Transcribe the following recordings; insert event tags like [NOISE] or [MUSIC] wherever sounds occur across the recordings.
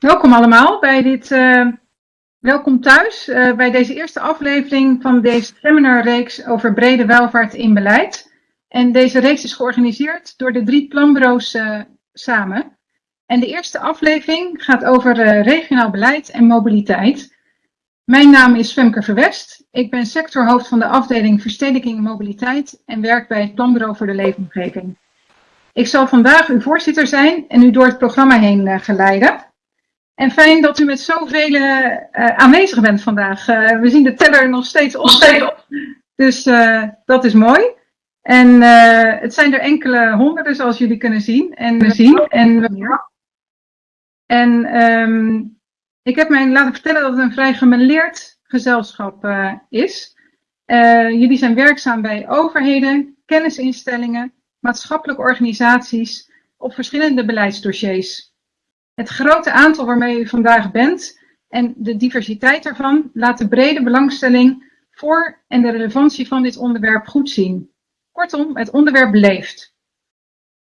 Welkom allemaal bij dit uh, Welkom thuis uh, bij deze eerste aflevering van deze seminarreeks over brede welvaart in beleid. En deze reeks is georganiseerd door de drie planbureaus uh, samen. En de eerste aflevering gaat over regionaal beleid en mobiliteit. Mijn naam is Femke Verwest. Ik ben sectorhoofd van de afdeling Verstedelijking en Mobiliteit en werk bij het Planbureau voor de Leefomgeving. Ik zal vandaag uw voorzitter zijn en u door het programma heen geleiden. En fijn dat u met zoveel uh, aanwezig bent vandaag. Uh, we zien de teller nog steeds op. Dus uh, dat is mooi. En het zijn er enkele honderden, zoals jullie kunnen zien. En, zien. en, en um, ik heb mij laten vertellen dat het een vrij gemeleerd gezelschap is. jullie zijn werkzaam bij overheden, kennisinstellingen, maatschappelijke organisaties op verschillende beleidsdossiers. Het grote aantal waarmee u vandaag bent en de diversiteit daarvan laat de brede belangstelling voor en de relevantie van dit onderwerp goed zien. Kortom, het onderwerp leeft.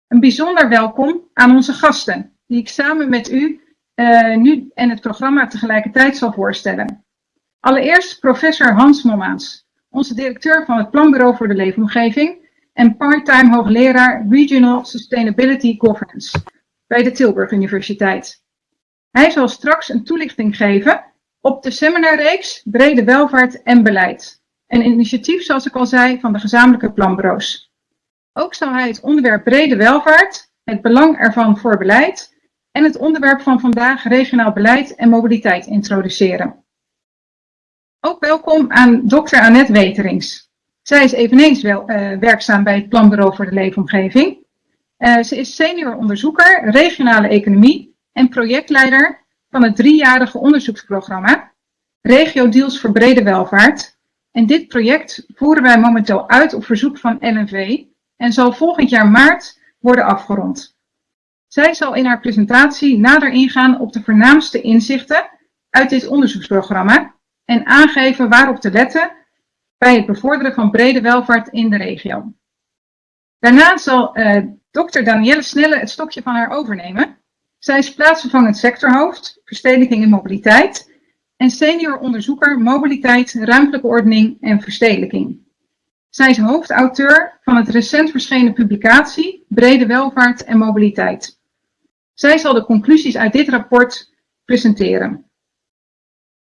Een bijzonder welkom aan onze gasten, die ik samen met u uh, nu en het programma tegelijkertijd zal voorstellen. Allereerst professor Hans Mommaans, onze directeur van het Planbureau voor de Leefomgeving en part-time hoogleraar Regional Sustainability Governance bij de Tilburg Universiteit. Hij zal straks een toelichting geven op de seminarreeks Brede Welvaart en Beleid. Een initiatief, zoals ik al zei, van de gezamenlijke planbureaus. Ook zal hij het onderwerp brede welvaart, het belang ervan voor beleid en het onderwerp van vandaag regionaal beleid en mobiliteit introduceren. Ook welkom aan dokter Annette Weterings. Zij is eveneens wel, uh, werkzaam bij het Planbureau voor de Leefomgeving uh, ze is senior onderzoeker regionale economie en projectleider van het driejarige onderzoeksprogramma Regio Deals voor Brede Welvaart. En dit project voeren wij momenteel uit op verzoek van LNV en zal volgend jaar maart worden afgerond. Zij zal in haar presentatie nader ingaan op de voornaamste inzichten uit dit onderzoeksprogramma en aangeven waarop te letten bij het bevorderen van brede welvaart in de regio. Daarna zal uh, dokter Danielle Snelle het stokje van haar overnemen. Zij is plaatsvervangend sectorhoofd, verstedelijking en mobiliteit en senior onderzoeker mobiliteit, ruimtelijke ordening en verstedelijking. Zij is hoofdauteur van het recent verschenen publicatie Brede Welvaart en Mobiliteit. Zij zal de conclusies uit dit rapport presenteren.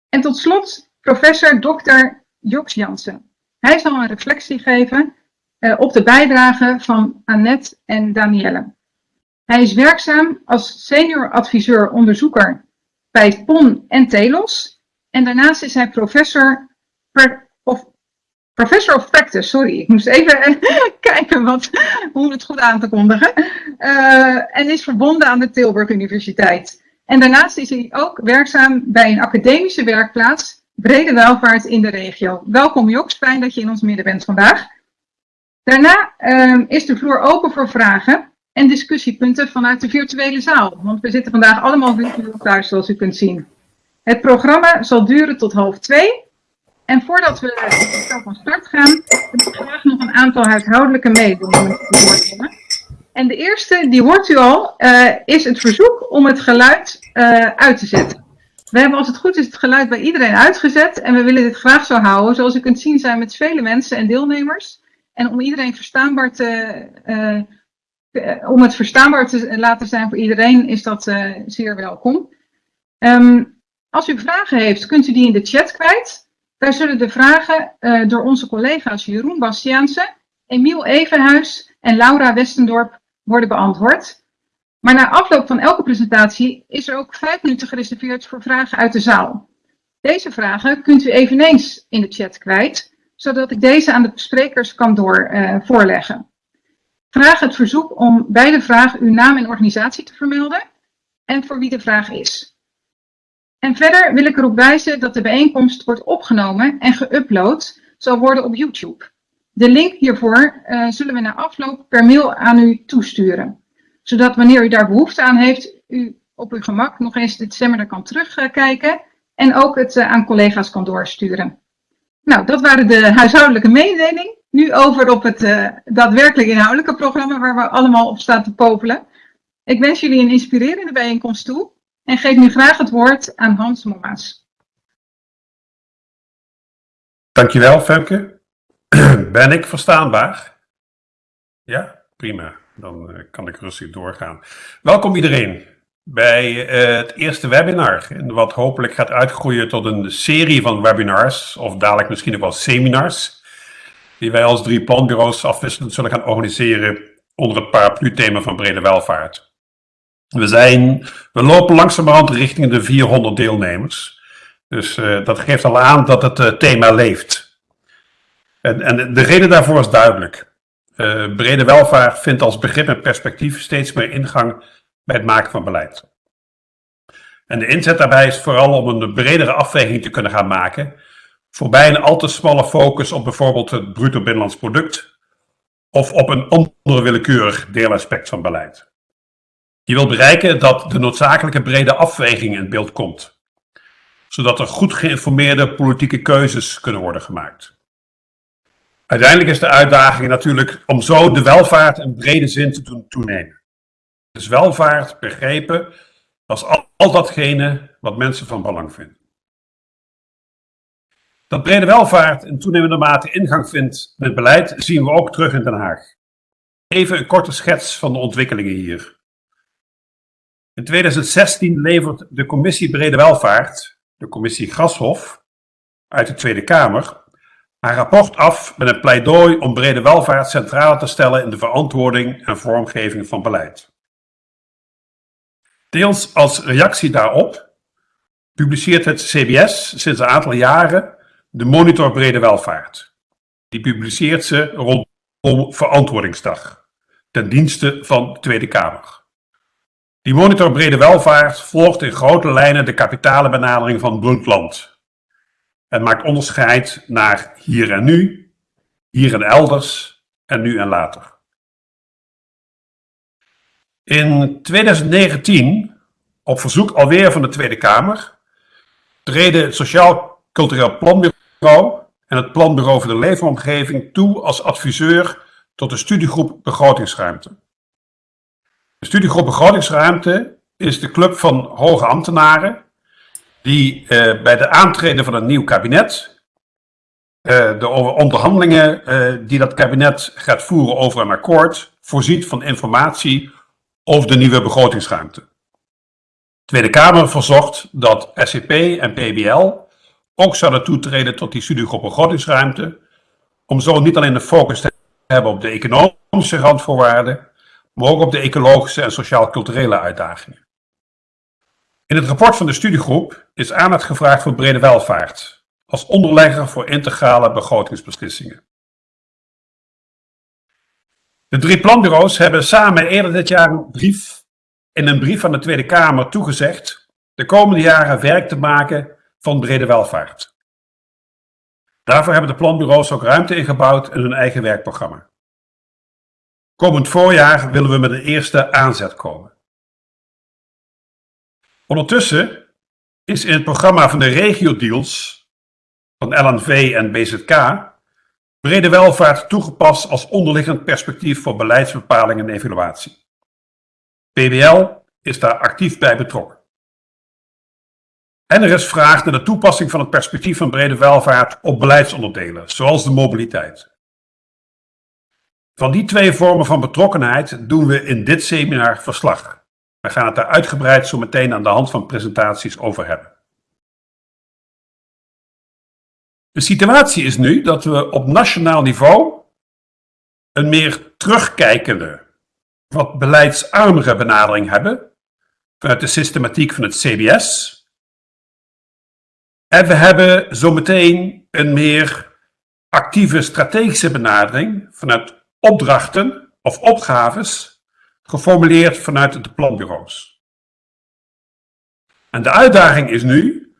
En tot slot professor Dr. Joks Jansen. Hij zal een reflectie geven uh, op de bijdrage van Annette en Danielle. Hij is werkzaam als senior adviseur onderzoeker bij PON en Telos. En daarnaast is hij professor of, professor of practice, sorry, ik moest even [LAUGHS] kijken wat, hoe het goed aan te kondigen. Uh, en is verbonden aan de Tilburg Universiteit. En daarnaast is hij ook werkzaam bij een academische werkplaats, brede welvaart in de regio. Welkom Joks, fijn dat je in ons midden bent vandaag. Daarna uh, is de vloer open voor vragen en discussiepunten vanuit de virtuele zaal. Want we zitten vandaag allemaal virtueel thuis, zoals u kunt zien. Het programma zal duren tot half twee. En voordat we van start gaan, wil ik graag nog een aantal huishoudelijke mededelingen. En de eerste, die hoort u al, uh, is het verzoek om het geluid uh, uit te zetten. We hebben als het goed is het geluid bij iedereen uitgezet en we willen dit graag zo houden. Zoals u kunt zien zijn met vele mensen en deelnemers. En om iedereen verstaanbaar te, uh, om het verstaanbaar te laten zijn voor iedereen, is dat uh, zeer welkom. Um, als u vragen heeft, kunt u die in de chat kwijt. Daar zullen de vragen door onze collega's Jeroen Bastiaanse, Emiel Evenhuis en Laura Westendorp worden beantwoord. Maar na afloop van elke presentatie is er ook vijf minuten gereserveerd voor vragen uit de zaal. Deze vragen kunt u eveneens in de chat kwijt zodat ik deze aan de sprekers kan door, uh, voorleggen. Vraag het verzoek om bij de vraag uw naam en organisatie te vermelden en voor wie de vraag is. En verder wil ik erop wijzen dat de bijeenkomst wordt opgenomen en geüpload zal worden op YouTube. De link hiervoor uh, zullen we na afloop per mail aan u toesturen. Zodat wanneer u daar behoefte aan heeft, u op uw gemak nog eens dit seminar kan terugkijken en ook het uh, aan collega's kan doorsturen. Nou, dat waren de huishoudelijke mededelingen. Nu over op het uh, daadwerkelijk inhoudelijke programma waar we allemaal op staan te popelen. Ik wens jullie een inspirerende bijeenkomst toe. en geef nu graag het woord aan Hans Mommaas. Dankjewel, Femke. [CLEARS THROAT] Ben ik verstaanbaar? Ja, prima. Dan uh, kan ik rustig doorgaan. Welkom iedereen bij uh, het eerste webinar. Wat hopelijk gaat uitgroeien tot een serie van webinars, of dadelijk misschien nog wel seminars, die wij als drie planbureaus afwisselend zullen gaan organiseren onder het paraplu-thema van brede welvaart. We, zijn, we lopen langzamerhand richting de 400 deelnemers. Dus uh, dat geeft al aan dat het uh, thema leeft. En, en, de reden daarvoor is duidelijk. Brede welvaart vindt als begrip en perspectief steeds meer ingang bij het maken van beleid. En de inzet daarbij is vooral om een bredere afweging te kunnen gaan maken, voorbij een al te smalle focus op bijvoorbeeld het bruto binnenlands product of op een ander willekeurig deelaspect van beleid. Je wilt bereiken dat de noodzakelijke brede afweging in beeld komt, zodat er goed geïnformeerde politieke keuzes kunnen worden gemaakt. Uiteindelijk is de uitdaging natuurlijk om zo de welvaart in brede zin te doen toenemen. Dus welvaart begrepen als al, al datgene wat mensen van belang vinden. Dat brede welvaart in toenemende mate ingang vindt met beleid zien we ook terug in Den Haag. Even een korte schets van de ontwikkelingen hier. In 2016 levert de Commissie Brede Welvaart, de Commissie Grashof, uit de Tweede Kamer, haar rapport af met een pleidooi om brede welvaart centraal te stellen in de verantwoording en vormgeving van beleid. Deels als reactie daarop publiceert het CBS sinds een aantal jaren de Monitor Brede Welvaart. Die publiceert ze rondom Verantwoordingsdag, ten dienste van de Tweede Kamer. Die Monitor Brede Welvaart volgt in grote lijnen de kapitale benadering van Brundtland. Het maakt onderscheid naar hier en nu, hier en elders en nu en later. In 2019, op verzoek alweer van de Tweede Kamer, treden het Sociaal Cultureel Planbureau en het Planbureau voor de Leefomgeving toe als adviseur tot de studiegroep Begrotingsruimte. De studiegroep Begrotingsruimte is de club van hoge ambtenaren die eh, bij de aantreden van een nieuw kabinet uh, de onderhandelingen uh, die dat kabinet gaat voeren over een akkoord voorziet van informatie over de nieuwe begrotingsruimte. De Tweede Kamer verzocht dat SCP en PBL ook zouden toetreden tot die studiegroep begrotingsruimte, om zo niet alleen de focus te hebben op de economische randvoorwaarden, maar ook op de ecologische en sociaal-culturele uitdagingen. In het rapport van de studiegroep is aandacht gevraagd voor brede welvaart, als onderlegger voor integrale begrotingsbeslissingen. De drie planbureaus hebben samen eerder dit jaar een brief, in een brief aan de Tweede Kamer toegezegd de komende jaren werk te maken van brede welvaart. Daarvoor hebben de planbureaus ook ruimte ingebouwd in hun eigen werkprogramma. Komend voorjaar willen we met een eerste aanzet komen. Ondertussen is in het programma van de regio-deals van LNV en BZK brede welvaart toegepast als onderliggend perspectief voor beleidsbepaling en evaluatie. PBL is daar actief bij betrokken. En er is vraag naar de toepassing van het perspectief van brede welvaart op beleidsonderdelen, zoals de mobiliteit. Van die twee vormen van betrokkenheid doen we in dit seminar verslag. We gaan het daar uitgebreid zo meteen aan de hand van presentaties over hebben. De situatie is nu dat we op nationaal niveau een meer terugkijkende, wat beleidsarmere benadering hebben vanuit de systematiek van het CBS. En we hebben zometeen een meer actieve strategische benadering vanuit opdrachten of opgaves geformuleerd vanuit de planbureaus. En de uitdaging is nu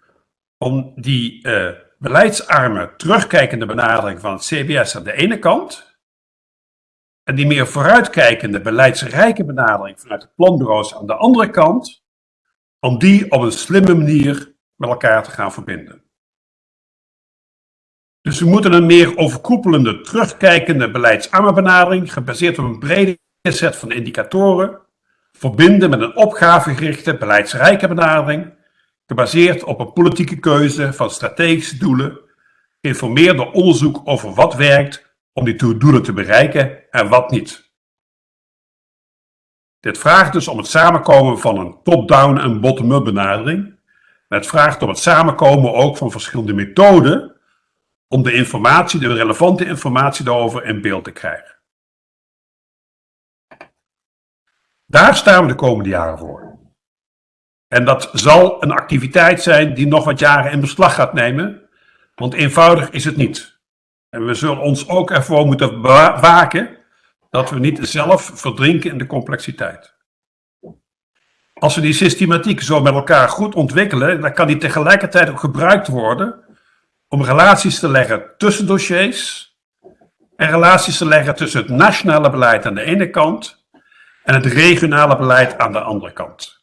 om die uh, beleidsarme, terugkijkende benadering van het CBS aan de ene kant en die meer vooruitkijkende, beleidsrijke benadering vanuit de planbureaus aan de andere kant, om die op een slimme manier met elkaar te gaan verbinden. Dus we moeten een meer overkoepelende, terugkijkende beleidsarme benadering, gebaseerd op een brede set van indicatoren, verbinden met een opgavegerichte, beleidsrijke benadering, gebaseerd op een politieke keuze van strategische doelen, geïnformeerd door onderzoek over wat werkt om die doelen te bereiken en wat niet. Dit vraagt dus om het samenkomen van een top-down en bottom-up benadering. En het vraagt om het samenkomen ook van verschillende methoden om de informatie, de relevante informatie daarover in beeld te krijgen. Daar staan we de komende jaren voor. En dat zal een activiteit zijn die nog wat jaren in beslag gaat nemen, want eenvoudig is het niet. En we zullen ons ook ervoor moeten waken dat we niet zelf verdrinken in de complexiteit. Als we die systematiek zo met elkaar goed ontwikkelen, dan kan die tegelijkertijd ook gebruikt worden om relaties te leggen tussen dossiers en relaties te leggen tussen het nationale beleid aan de ene kant en het regionale beleid aan de andere kant.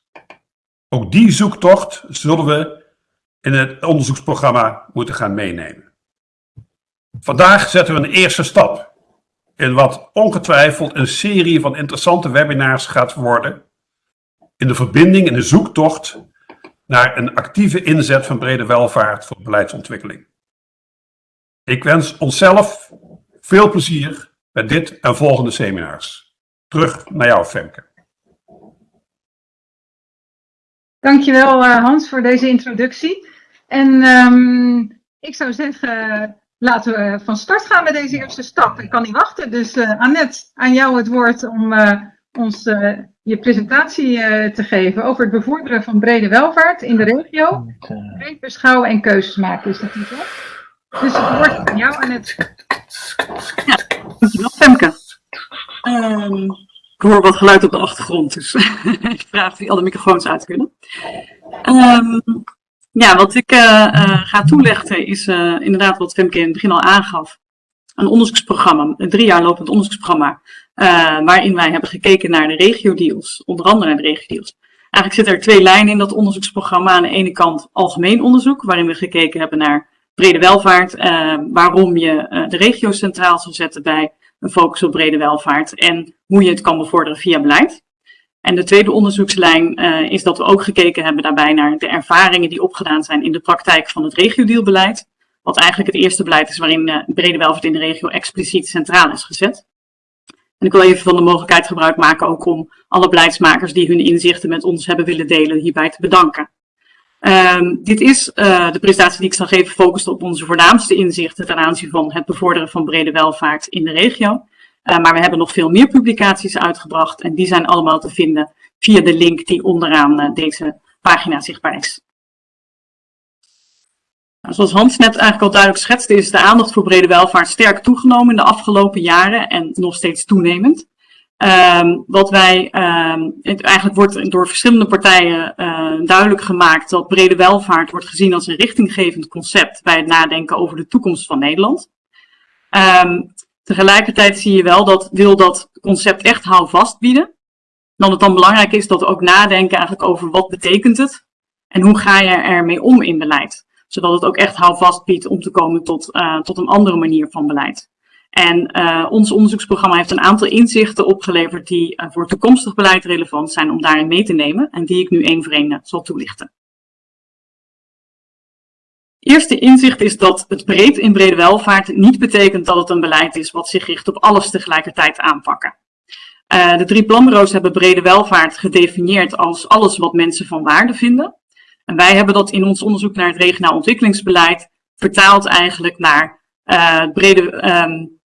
Ook die zoektocht zullen we in het onderzoeksprogramma moeten gaan meenemen. Vandaag zetten we een eerste stap in wat ongetwijfeld een serie van interessante webinars gaat worden in de verbinding in de zoektocht naar een actieve inzet van brede welvaart voor beleidsontwikkeling. Ik wens onszelf veel plezier bij dit en volgende seminars. Terug naar jou, Femke. Dankjewel uh, Hans voor deze introductie. En um, ik zou zeggen, laten we van start gaan met deze eerste stap. Ik kan niet wachten, dus uh, Annette, aan jou het woord om uh, ons je presentatie te geven over het bevorderen van brede welvaart in de regio. Breed beschouwen en keuzes maken is de titel. Dus het woord aan jou, Annette. Ja, dankjewel Femke. Um, ik hoor wat geluid op de achtergrond, dus [LAUGHS] ik vraag of alle microfoons uit kunnen. Um, ja, wat ik uh, uh, ga toelichten is uh, inderdaad wat Femke in het begin al aangaf. Een onderzoeksprogramma, een drie jaar lopend onderzoeksprogramma, waarin wij hebben gekeken naar de regio-deals, onder andere naar de regio-deals. Eigenlijk zitten er twee lijnen in dat onderzoeksprogramma. Aan de ene kant algemeen onderzoek, waarin we gekeken hebben naar brede welvaart, waarom je de regio centraal zou zetten bij een focus op brede welvaart en hoe je het kan bevorderen via beleid. En de tweede onderzoekslijn uh, is dat we ook gekeken hebben daarbij naar de ervaringen die opgedaan zijn in de praktijk van het regiodeelbeleid. Wat eigenlijk het eerste beleid is waarin uh, brede welvaart in de regio expliciet centraal is gezet. En ik wil even van de mogelijkheid gebruik maken ook om alle beleidsmakers die hun inzichten met ons hebben willen delen hierbij te bedanken. Um, dit is uh, de presentatie die ik zal geven focust op onze voornaamste inzichten ten aanzien van het bevorderen van brede welvaart in de regio. Uh, maar we hebben nog veel meer publicaties uitgebracht en die zijn allemaal te vinden via de link die onderaan uh, deze pagina zichtbaar is. Nou, zoals Hans net eigenlijk al duidelijk schetste, is de aandacht voor brede welvaart sterk toegenomen in de afgelopen jaren en nog steeds toenemend. Um, wat wij, um, het eigenlijk wordt door verschillende partijen uh, duidelijk gemaakt dat brede welvaart wordt gezien als een richtinggevend concept bij het nadenken over de toekomst van Nederland. Um, tegelijkertijd zie je wel dat wil dat concept echt houvast bieden, dan het dan belangrijk is dat we ook nadenken eigenlijk over wat betekent het en hoe ga je ermee om in beleid. Zodat het ook echt houvast biedt om te komen tot, uh, tot een andere manier van beleid. En uh, ons onderzoeksprogramma heeft een aantal inzichten opgeleverd die uh, voor toekomstig beleid relevant zijn om daarin mee te nemen en die ik nu één voor één uh, zal toelichten. Eerste inzicht is dat het breed in brede welvaart niet betekent dat het een beleid is wat zich richt op alles tegelijkertijd aanpakken. de drie planbureaus hebben brede welvaart gedefinieerd als alles wat mensen van waarde vinden. En wij hebben dat in ons onderzoek naar het regionaal ontwikkelingsbeleid vertaald eigenlijk naar brede, um,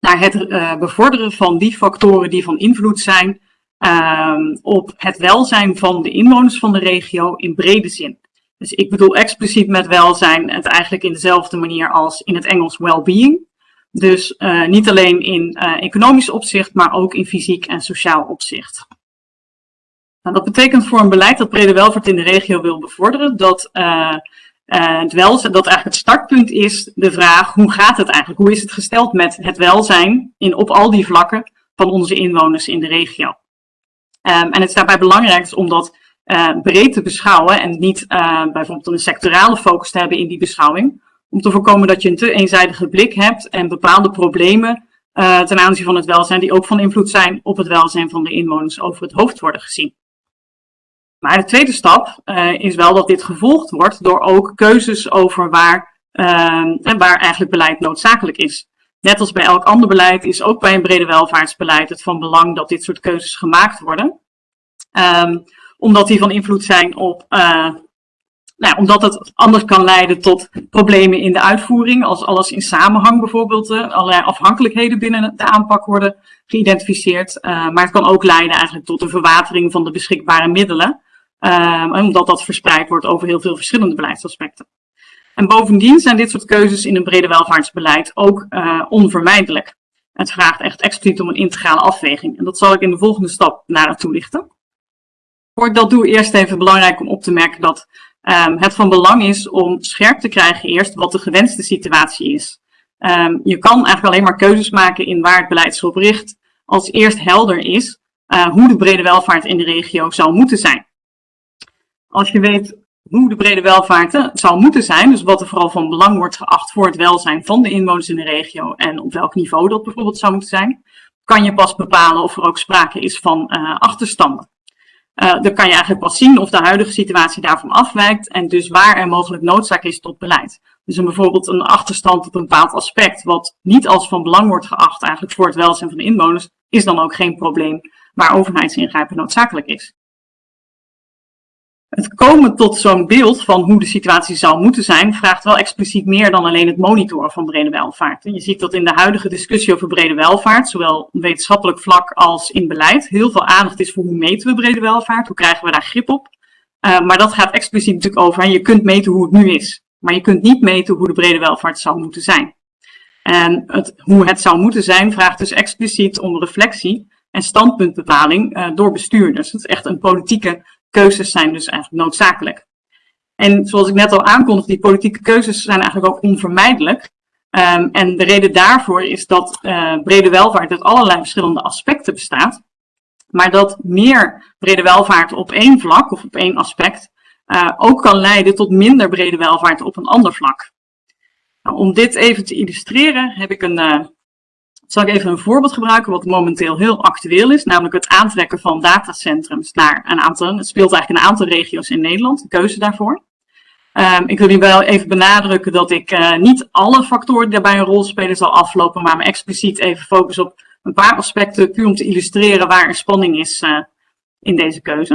naar het uh, bevorderen van die factoren die van invloed zijn uh, op het welzijn van de inwoners van de regio in brede zin. Dus ik bedoel expliciet met welzijn het eigenlijk in dezelfde manier als in het Engels well-being. Dus uh, niet alleen in economisch opzicht, maar ook in fysiek en sociaal opzicht. Nou, dat betekent voor een beleid dat brede welvaart in de regio wil bevorderen, dat uh, het welzijn, dat eigenlijk het startpunt is de vraag, hoe gaat het eigenlijk? Hoe is het gesteld met het welzijn in, op al die vlakken van onze inwoners in de regio? Um, en het is daarbij belangrijk om dat uh, breed te beschouwen en niet uh, bijvoorbeeld een sectorale focus te hebben in die beschouwing. Om te voorkomen dat je een te eenzijdige blik hebt en bepaalde problemen ten aanzien van het welzijn, die ook van invloed zijn op het welzijn van de inwoners over het hoofd worden gezien. Maar de tweede stap uh, is wel dat dit gevolgd wordt door ook keuzes over waar, uh, waar eigenlijk beleid noodzakelijk is. Net als bij elk ander beleid is ook bij een brede welvaartsbeleid het van belang dat dit soort keuzes gemaakt worden. Um, omdat die van invloed zijn op, uh, nou, omdat het anders kan leiden tot problemen in de uitvoering, als alles in samenhang bijvoorbeeld, allerlei afhankelijkheden binnen de aanpak worden geïdentificeerd. Maar het kan ook leiden eigenlijk tot een verwatering van de beschikbare middelen, omdat dat verspreid wordt over heel veel verschillende beleidsaspecten. En bovendien zijn dit soort keuzes in een brede welvaartsbeleid ook uh, onvermijdelijk. Het vraagt echt expliciet om een integrale afweging. En dat zal ik in de volgende stap naar toelichten. Voor dat doe, eerst even belangrijk om op te merken dat um, het van belang is om scherp te krijgen eerst wat de gewenste situatie is. Um, je kan eigenlijk alleen maar keuzes maken in waar het beleid zich op richt, als eerst helder is uh, hoe de brede welvaart in de regio zou moeten zijn. Als je weet hoe de brede welvaart zou moeten zijn, dus wat er vooral van belang wordt geacht voor het welzijn van de inwoners in de regio en op welk niveau dat bijvoorbeeld zou moeten zijn, kan je pas bepalen of er ook sprake is van uh, achterstanden. Uh, dan kan je eigenlijk pas zien of de huidige situatie daarvan afwijkt en dus waar er mogelijk noodzaak is tot beleid. Dus een, bijvoorbeeld een achterstand op een bepaald aspect wat niet als van belang wordt geacht eigenlijk voor het welzijn van de inwoners, is dan ook geen probleem waar overheidsingrijpen noodzakelijk is. Het komen tot zo'n beeld van hoe de situatie zou moeten zijn, vraagt wel expliciet meer dan alleen het monitoren van brede welvaart. je ziet dat in de huidige discussie over brede welvaart, zowel op wetenschappelijk vlak als in beleid, heel veel aandacht is voor hoe meten we brede welvaart, hoe krijgen we daar grip op. Uh, maar dat gaat expliciet natuurlijk over, en je kunt meten hoe het nu is, maar je kunt niet meten hoe de brede welvaart zou moeten zijn. En het, hoe het zou moeten zijn vraagt dus expliciet om reflectie en standpuntbepaling uh, door bestuurders. Het is echt een politieke keuzes zijn dus eigenlijk noodzakelijk. En zoals ik net al aankondigde, die politieke keuzes zijn eigenlijk ook onvermijdelijk. Um, en de reden daarvoor is dat uh, brede welvaart uit allerlei verschillende aspecten bestaat. Maar dat meer brede welvaart op één vlak of op één aspect uh, ook kan leiden tot minder brede welvaart op een ander vlak. Nou, om dit even te illustreren heb ik een, uh, zal ik even een voorbeeld gebruiken wat momenteel heel actueel is, namelijk het aantrekken van datacentrums naar een aantal, het speelt eigenlijk een aantal regio's in Nederland, de keuze daarvoor. Um, ik wil hier wel even benadrukken dat ik uh, niet alle factoren die daarbij een rol spelen zal aflopen, maar me expliciet even focus op een paar aspecten, puur om te illustreren waar er spanning is uh, in deze keuze.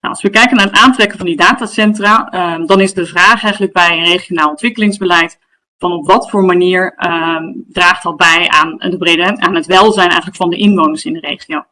Nou, als we kijken naar het aantrekken van die datacentra, um, dan is de vraag eigenlijk bij een regionaal ontwikkelingsbeleid, van op wat voor manier uh, draagt dat bij aan, de brede, aan het welzijn eigenlijk van de inwoners in de regio.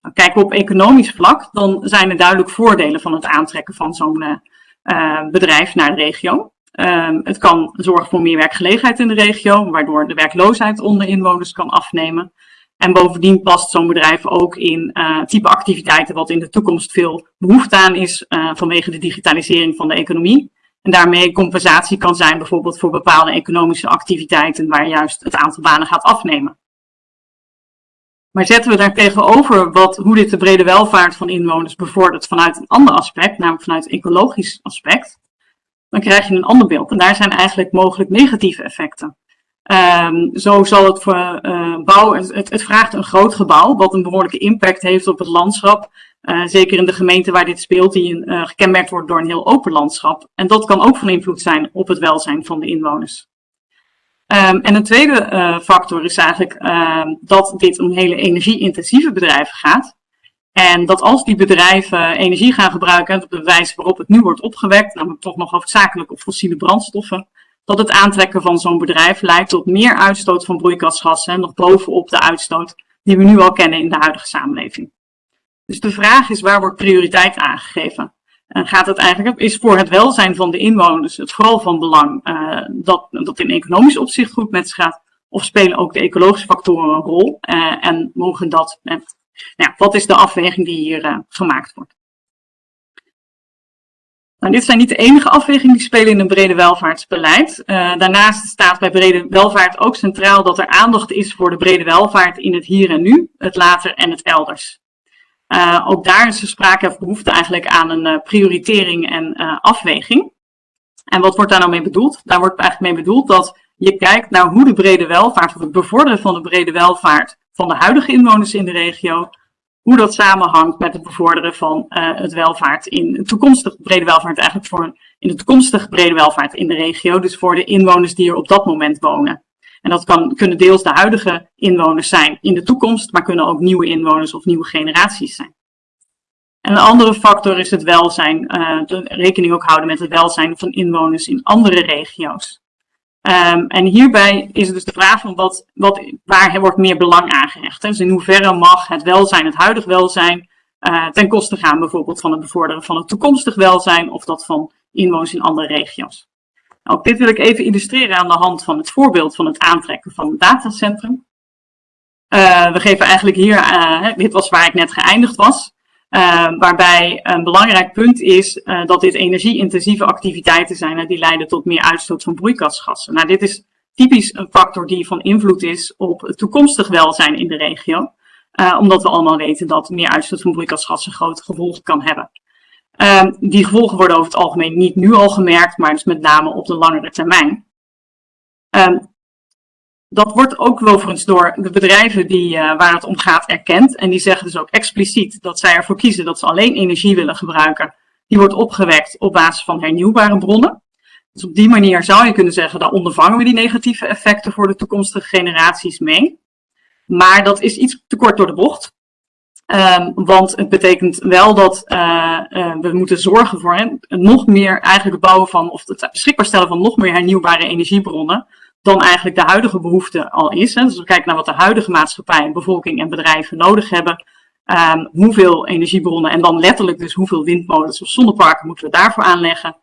Nou, kijken we op economisch vlak, dan zijn er duidelijk voordelen van het aantrekken van zo'n uh, bedrijf naar de regio. Uh, het kan zorgen voor meer werkgelegenheid in de regio, waardoor de werkloosheid onder inwoners kan afnemen. En bovendien past zo'n bedrijf ook in uh, type activiteiten wat in de toekomst veel behoefte aan is vanwege de digitalisering van de economie. En daarmee compensatie kan zijn bijvoorbeeld voor bepaalde economische activiteiten waar juist het aantal banen gaat afnemen. Maar zetten we daar tegenover wat, hoe dit de brede welvaart van inwoners bevordert vanuit een ander aspect, namelijk vanuit ecologisch aspect, dan krijg je een ander beeld. En daar zijn eigenlijk mogelijk negatieve effecten. Um, zo zal het voor uh, bouw, het, het, vraagt een groot gebouw, wat een behoorlijke impact heeft op het landschap. Uh, zeker in de gemeente waar dit speelt, die uh, gekenmerkt wordt door een heel open landschap. En dat kan ook van invloed zijn op het welzijn van de inwoners. Um, en een tweede factor is eigenlijk ehm, dat dit om hele energie-intensieve bedrijven gaat. En dat als die bedrijven energie gaan gebruiken op de wijze waarop het nu wordt opgewekt, namelijk toch nog hoofdzakelijk op fossiele brandstoffen, dat het aantrekken van zo'n bedrijf leidt tot meer uitstoot van broeikasgassen, nog bovenop de uitstoot die we nu al kennen in de huidige samenleving. Dus de vraag is, waar wordt prioriteit aangegeven? En gaat het eigenlijk, is voor het welzijn van de inwoners het vooral van belang uh, dat, dat in economisch opzicht goed met zich gaat? Of spelen ook de ecologische factoren een rol? Uh, en mogen dat, uh, nou, wat is de afweging die hier gemaakt wordt? Nou, dit zijn niet de enige afwegingen die spelen in een brede welvaartsbeleid. Daarnaast staat bij brede welvaart ook centraal dat er aandacht is voor de brede welvaart in het hier en nu, het later en het elders. Uh, ook daar is er sprake of behoefte eigenlijk aan een uh, prioritering en afweging. En wat wordt daar nou mee bedoeld? Daar wordt eigenlijk mee bedoeld dat Je kijkt naar hoe de brede welvaart, of het bevorderen van de brede welvaart van de huidige inwoners in de regio, hoe dat samenhangt met het bevorderen van het welvaart in toekomstige brede welvaart, eigenlijk voor in de toekomstige brede welvaart in de regio, dus voor de inwoners die er op dat moment wonen. En dat kan, kunnen deels de huidige inwoners zijn in de toekomst, maar kunnen ook nieuwe inwoners of nieuwe generaties zijn. En een andere factor is het welzijn, de rekening ook houden met het welzijn van inwoners in andere regio's. Um, en hierbij is dus de vraag van wat, wat, waar wordt meer belang aangehecht. Dus in hoeverre mag het welzijn, het huidig welzijn, uh, ten koste gaan bijvoorbeeld van het bevorderen van het toekomstig welzijn of dat van inwoners in andere regio's. Nou, ook dit wil ik even illustreren aan de hand van het voorbeeld van het aantrekken van het datacentrum. Uh, we geven eigenlijk hier, uh, dit was waar ik net geëindigd was. Uh, waarbij een belangrijk punt is dat dit energie-intensieve activiteiten zijn die leiden tot meer uitstoot van broeikasgassen. Nou, dit is typisch een factor die van invloed is op het toekomstig welzijn in de regio. Omdat we allemaal weten dat meer uitstoot van broeikasgassen grote gevolgen kan hebben. Die gevolgen worden over het algemeen niet nu al gemerkt, maar dus met name op de langere termijn. Dat wordt ook overigens door de bedrijven die, uh, waar het om gaat erkend. En die zeggen dus ook expliciet dat zij ervoor kiezen dat ze alleen energie willen gebruiken. Die wordt opgewekt op basis van hernieuwbare bronnen. Dus op die manier zou je kunnen zeggen, dan ondervangen we die negatieve effecten voor de toekomstige generaties mee. Maar dat is iets te kort door de bocht. Um, want het betekent wel dat uh, uh, we moeten zorgen voor hè, nog meer eigenlijk bouwen van, of het beschikbaar stellen van nog meer hernieuwbare energiebronnen dan eigenlijk de huidige behoefte al is. Dus we kijken naar wat de huidige maatschappij, bevolking en bedrijven nodig hebben. Um, hoeveel energiebronnen en dan letterlijk dus hoeveel windmolens of zonneparken moeten we daarvoor aanleggen.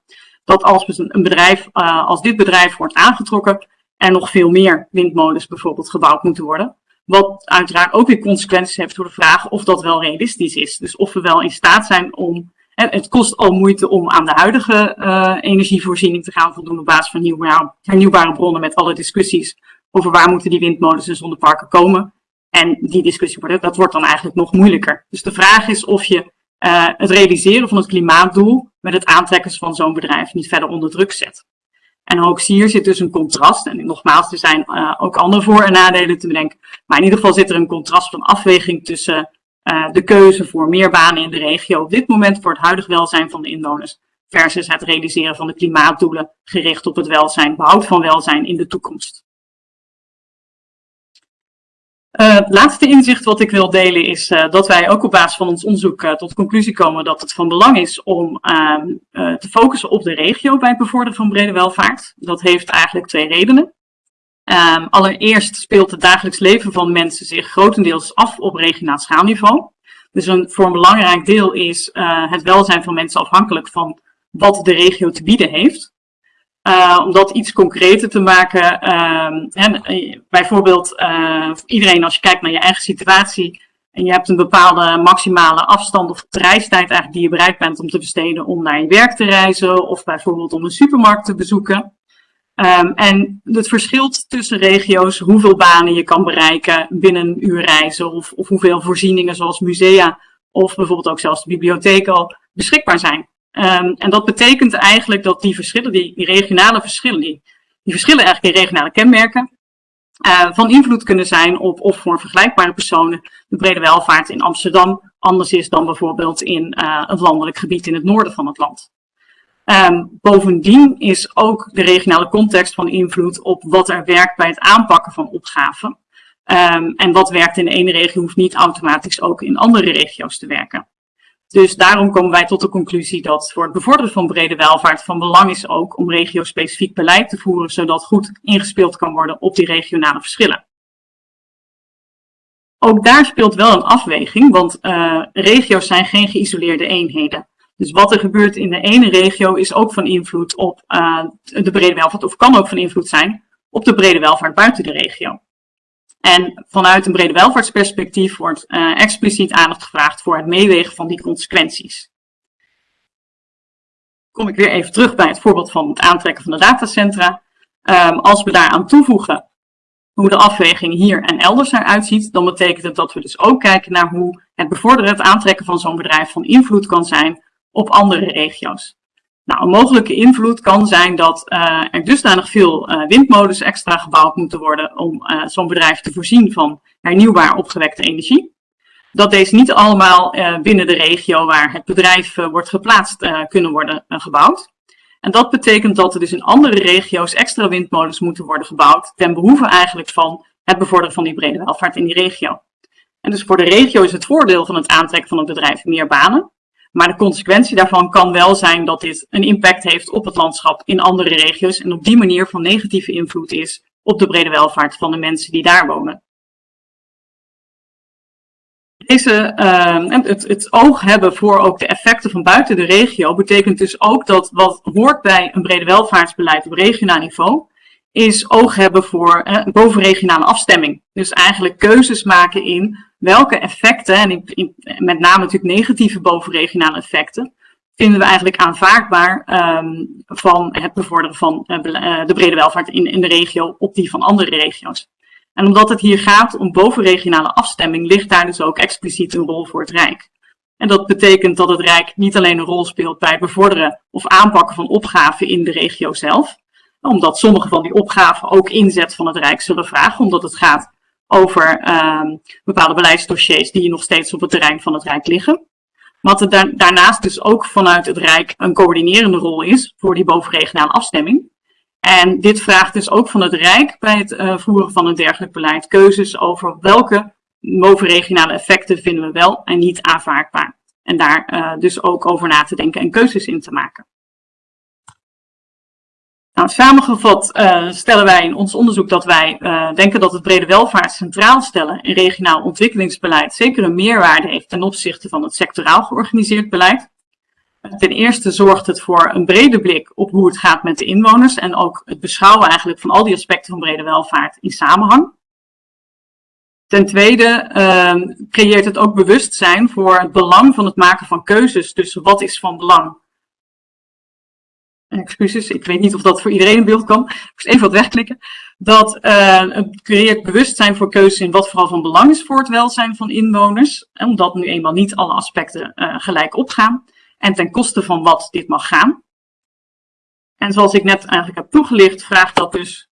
Dat als een bedrijf, uh, als dit bedrijf wordt aangetrokken, er nog veel meer windmolens bijvoorbeeld gebouwd moeten worden. Wat uiteraard ook weer consequenties heeft voor de vraag of dat wel realistisch is. Dus of we wel in staat zijn om het kost al moeite om aan de huidige uh, energievoorziening te gaan voldoen op basis van nieuwbare, hernieuwbare bronnen met alle discussies over waar moeten die windmolens en zonneparken komen. En die discussie wordt, dat wordt dan eigenlijk nog moeilijker. Dus de vraag is of je uh, het realiseren van het klimaatdoel met het aantrekken van zo'n bedrijf niet verder onder druk zet. En ook hier zit dus een contrast. En nogmaals, er zijn uh, ook andere voor- en nadelen te bedenken. Maar in ieder geval zit er een contrast van afweging tussen uh, de keuze voor meer banen in de regio op dit moment voor het huidig welzijn van de inwoners versus het realiseren van de klimaatdoelen gericht op het welzijn, behoud van welzijn in de toekomst. Uh, het laatste inzicht wat ik wil delen is uh, dat wij ook op basis van ons onderzoek uh, tot conclusie komen dat het van belang is om ehm, te focussen op de regio bij het bevorderen van brede welvaart. Dat heeft eigenlijk twee redenen. Um, allereerst speelt het dagelijks leven van mensen zich grotendeels af op regionaal schaalniveau. Dus een, voor een belangrijk deel is het welzijn van mensen afhankelijk van wat de regio te bieden heeft. Uh, om dat iets concreter te maken, en, eh, bijvoorbeeld uh, iedereen als je kijkt naar je eigen situatie en je hebt een bepaalde maximale afstand of reistijd eigenlijk die je bereid bent om te besteden om naar je werk te reizen of bijvoorbeeld om een supermarkt te bezoeken. Um, en het verschilt tussen regio's hoeveel banen je kan bereiken binnen een uur reizen of, of hoeveel voorzieningen zoals musea of bijvoorbeeld ook zelfs de bibliotheek al beschikbaar zijn. Um, en dat betekent eigenlijk dat die verschillen, die, die regionale verschillen, die, verschillen eigenlijk in regionale kenmerken, uh, van invloed kunnen zijn op of voor vergelijkbare personen de brede welvaart in Amsterdam anders is dan bijvoorbeeld in uh, het landelijk gebied in het noorden van het land. Um, bovendien is ook de regionale context van invloed op wat er werkt bij het aanpakken van opgaven. Um, en wat werkt in de ene regio hoeft niet automatisch ook in andere regio's te werken. Dus daarom komen wij tot de conclusie dat voor het bevorderen van brede welvaart van belang is ook om regio-specifiek beleid te voeren, zodat goed ingespeeld kan worden op die regionale verschillen. Ook daar speelt wel een afweging, want uh, regio's zijn geen geïsoleerde eenheden. Dus wat er gebeurt in de ene regio is ook van invloed op uh, de brede welvaart, of kan ook van invloed zijn op de brede welvaart buiten de regio. En vanuit een brede welvaartsperspectief wordt uh, expliciet aandacht gevraagd voor het meewegen van die consequenties. Kom ik weer even terug bij het voorbeeld van het aantrekken van de datacentra. Um, als we daaraan toevoegen hoe de afweging hier en elders eruit ziet, dan betekent het dat we dus ook kijken naar hoe het bevorderen, het aantrekken van zo'n bedrijf van invloed kan zijn op andere regio's. Nou, een mogelijke invloed kan zijn dat uh, er dusdanig veel uh, windmolens extra gebouwd moeten worden om uh, zo'n bedrijf te voorzien van hernieuwbaar opgewekte energie. Dat deze niet allemaal binnen de regio waar het bedrijf wordt geplaatst kunnen worden gebouwd. En dat betekent dat er dus in andere regio's extra windmolens moeten worden gebouwd ten behoeve eigenlijk van het bevorderen van die brede welvaart in die regio. En dus voor de regio is het voordeel van het aantrekken van het bedrijf meer banen. Maar de consequentie daarvan kan wel zijn dat dit een impact heeft op het landschap in andere regio's en op die manier van negatieve invloed is op de brede welvaart van de mensen die daar wonen. Deze, uh, het, het oog hebben voor ook de effecten van buiten de regio betekent dus ook dat wat hoort bij een brede welvaartsbeleid op regionaal niveau, is oog hebben voor eh, bovenregionale afstemming. Dus eigenlijk keuzes maken in welke effecten, en met name natuurlijk negatieve bovenregionale effecten, vinden we eigenlijk aanvaardbaar um, van het bevorderen van uh, de brede welvaart in, in de regio op die van andere regio's. En omdat het hier gaat om bovenregionale afstemming, ligt daar dus ook expliciet een rol voor het Rijk. En dat betekent dat het Rijk niet alleen een rol speelt bij het bevorderen of aanpakken van opgaven in de regio zelf, omdat sommige van die opgaven ook inzet van het Rijk zullen vragen, omdat het gaat over um, bepaalde beleidsdossiers die nog steeds op het terrein van het Rijk liggen. Dat er daarnaast dus ook vanuit het Rijk een coördinerende rol is voor die bovenregionale afstemming. En dit vraagt dus ook van het Rijk bij het uh, voeren van een dergelijk beleid keuzes over welke bovenregionale effecten vinden we wel en niet aanvaardbaar. En daar uh, dus ook over na te denken en keuzes in te maken. Nou, samengevat uh, stellen wij in ons onderzoek dat wij uh, denken dat het brede welvaart centraal stellen in regionaal ontwikkelingsbeleid zeker een meerwaarde heeft ten opzichte van het sectoraal georganiseerd beleid. Ten eerste zorgt het voor een brede blik op hoe het gaat met de inwoners en ook het beschouwen eigenlijk van al die aspecten van brede welvaart in samenhang. Ten tweede uh, creëert het ook bewustzijn voor het belang van het maken van keuzes tussen wat is van belang [LAUGHS] excuses, ik weet niet of dat voor iedereen in beeld kan. Ik moest even wat wegklikken. Dat het creëert bewustzijn voor keuzes in wat vooral van belang is voor het welzijn van inwoners. Omdat nu eenmaal niet alle aspecten uh, gelijk opgaan. En ten koste van wat dit mag gaan. En zoals ik net eigenlijk heb toegelicht, vraagt dat dus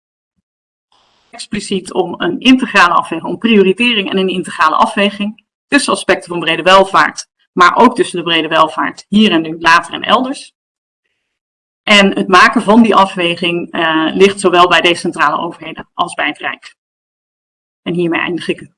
expliciet om een integrale afweging, om prioritering en een integrale afweging tussen aspecten van brede welvaart, maar ook tussen de brede welvaart hier en nu, later en elders. En het maken van die afweging uh, ligt zowel bij decentrale overheden als bij het Rijk. En hiermee eindig ik.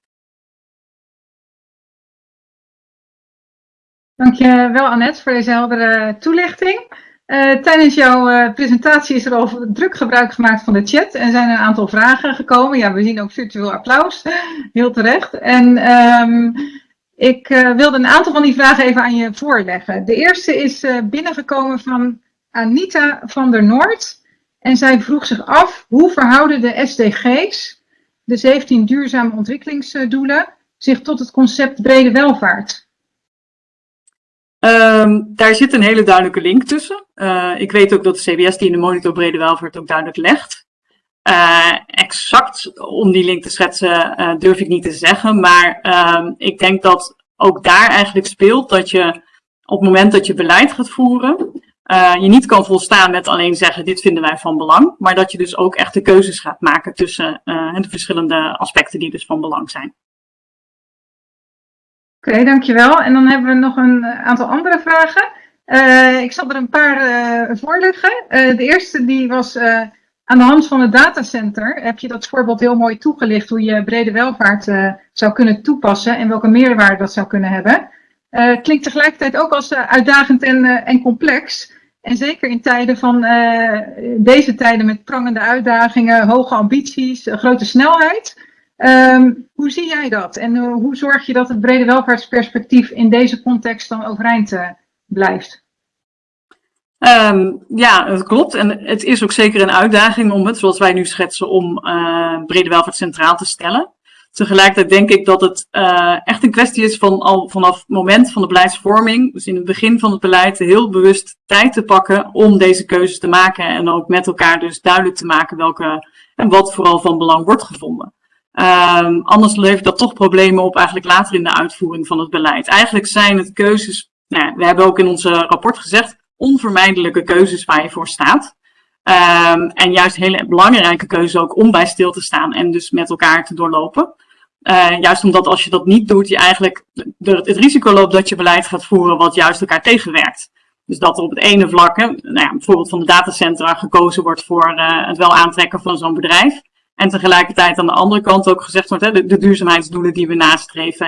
Dankjewel Annette voor deze heldere toelichting. Uh, tijdens jouw uh, presentatie is er al druk gebruik gemaakt van de chat en zijn een aantal vragen gekomen. Ja, we zien ook virtueel applaus, [LAUGHS] heel terecht. En um, ik wilde een aantal van die vragen even aan je voorleggen. De eerste is binnengekomen van Anita van der Noord. En zij vroeg zich af hoe verhouden de SDG's, de 17 duurzame ontwikkelingsdoelen, zich tot het concept brede welvaart? Um, daar zit een hele duidelijke link tussen. Uh, ik weet ook dat de CBS die in de monitor brede welvaart ook duidelijk legt. Uh, exact om die link te schetsen uh, durf ik niet te zeggen, maar um, ik denk dat ook daar eigenlijk speelt dat je op het moment dat je beleid gaat voeren, uh, je niet kan volstaan met alleen zeggen dit vinden wij van belang, maar dat je dus ook echt de keuzes gaat maken tussen uh, de verschillende aspecten die dus van belang zijn. Oké, dankjewel. En dan hebben we nog een aantal andere vragen. Uh, ik zal er een paar voorleggen. de eerste die was aan de hand van het datacenter. Heb je dat voorbeeld heel mooi toegelicht hoe je brede welvaart zou kunnen toepassen en welke meerwaarde dat zou kunnen hebben. Klinkt tegelijkertijd ook als uitdagend en, en complex. En zeker in tijden van deze tijden met prangende uitdagingen, hoge ambities, grote snelheid. Um, hoe zie jij dat? En hoe zorg je dat het brede welvaartsperspectief in deze context dan overeind blijft? Um, ja, dat klopt. En het is ook zeker een uitdaging om het, zoals wij nu schetsen, om brede welvaart centraal te stellen. Tegelijkertijd denk ik dat het uh, echt een kwestie is van al vanaf het moment van de beleidsvorming, dus in het begin van het beleid, heel bewust tijd te pakken om deze keuzes te maken en ook met elkaar dus duidelijk te maken welke en wat vooral van belang wordt gevonden. Um, anders levert dat toch problemen op eigenlijk later in de uitvoering van het beleid. Eigenlijk zijn het keuzes, nou we hebben ook in ons rapport gezegd, onvermijdelijke keuzes waar je voor staat. Ehm, en juist hele belangrijke keuzes ook om bij stil te staan en dus met elkaar te doorlopen. Uh, juist omdat als je dat niet doet, je eigenlijk het risico loopt dat je beleid gaat voeren wat juist elkaar tegenwerkt. Dus dat er op het ene vlak, hè, nou ja, bijvoorbeeld van de datacentra, gekozen wordt voor uh, het wel aantrekken van zo'n bedrijf. En tegelijkertijd aan de andere kant ook gezegd wordt, hè, de, duurzaamheidsdoelen die we nastreven.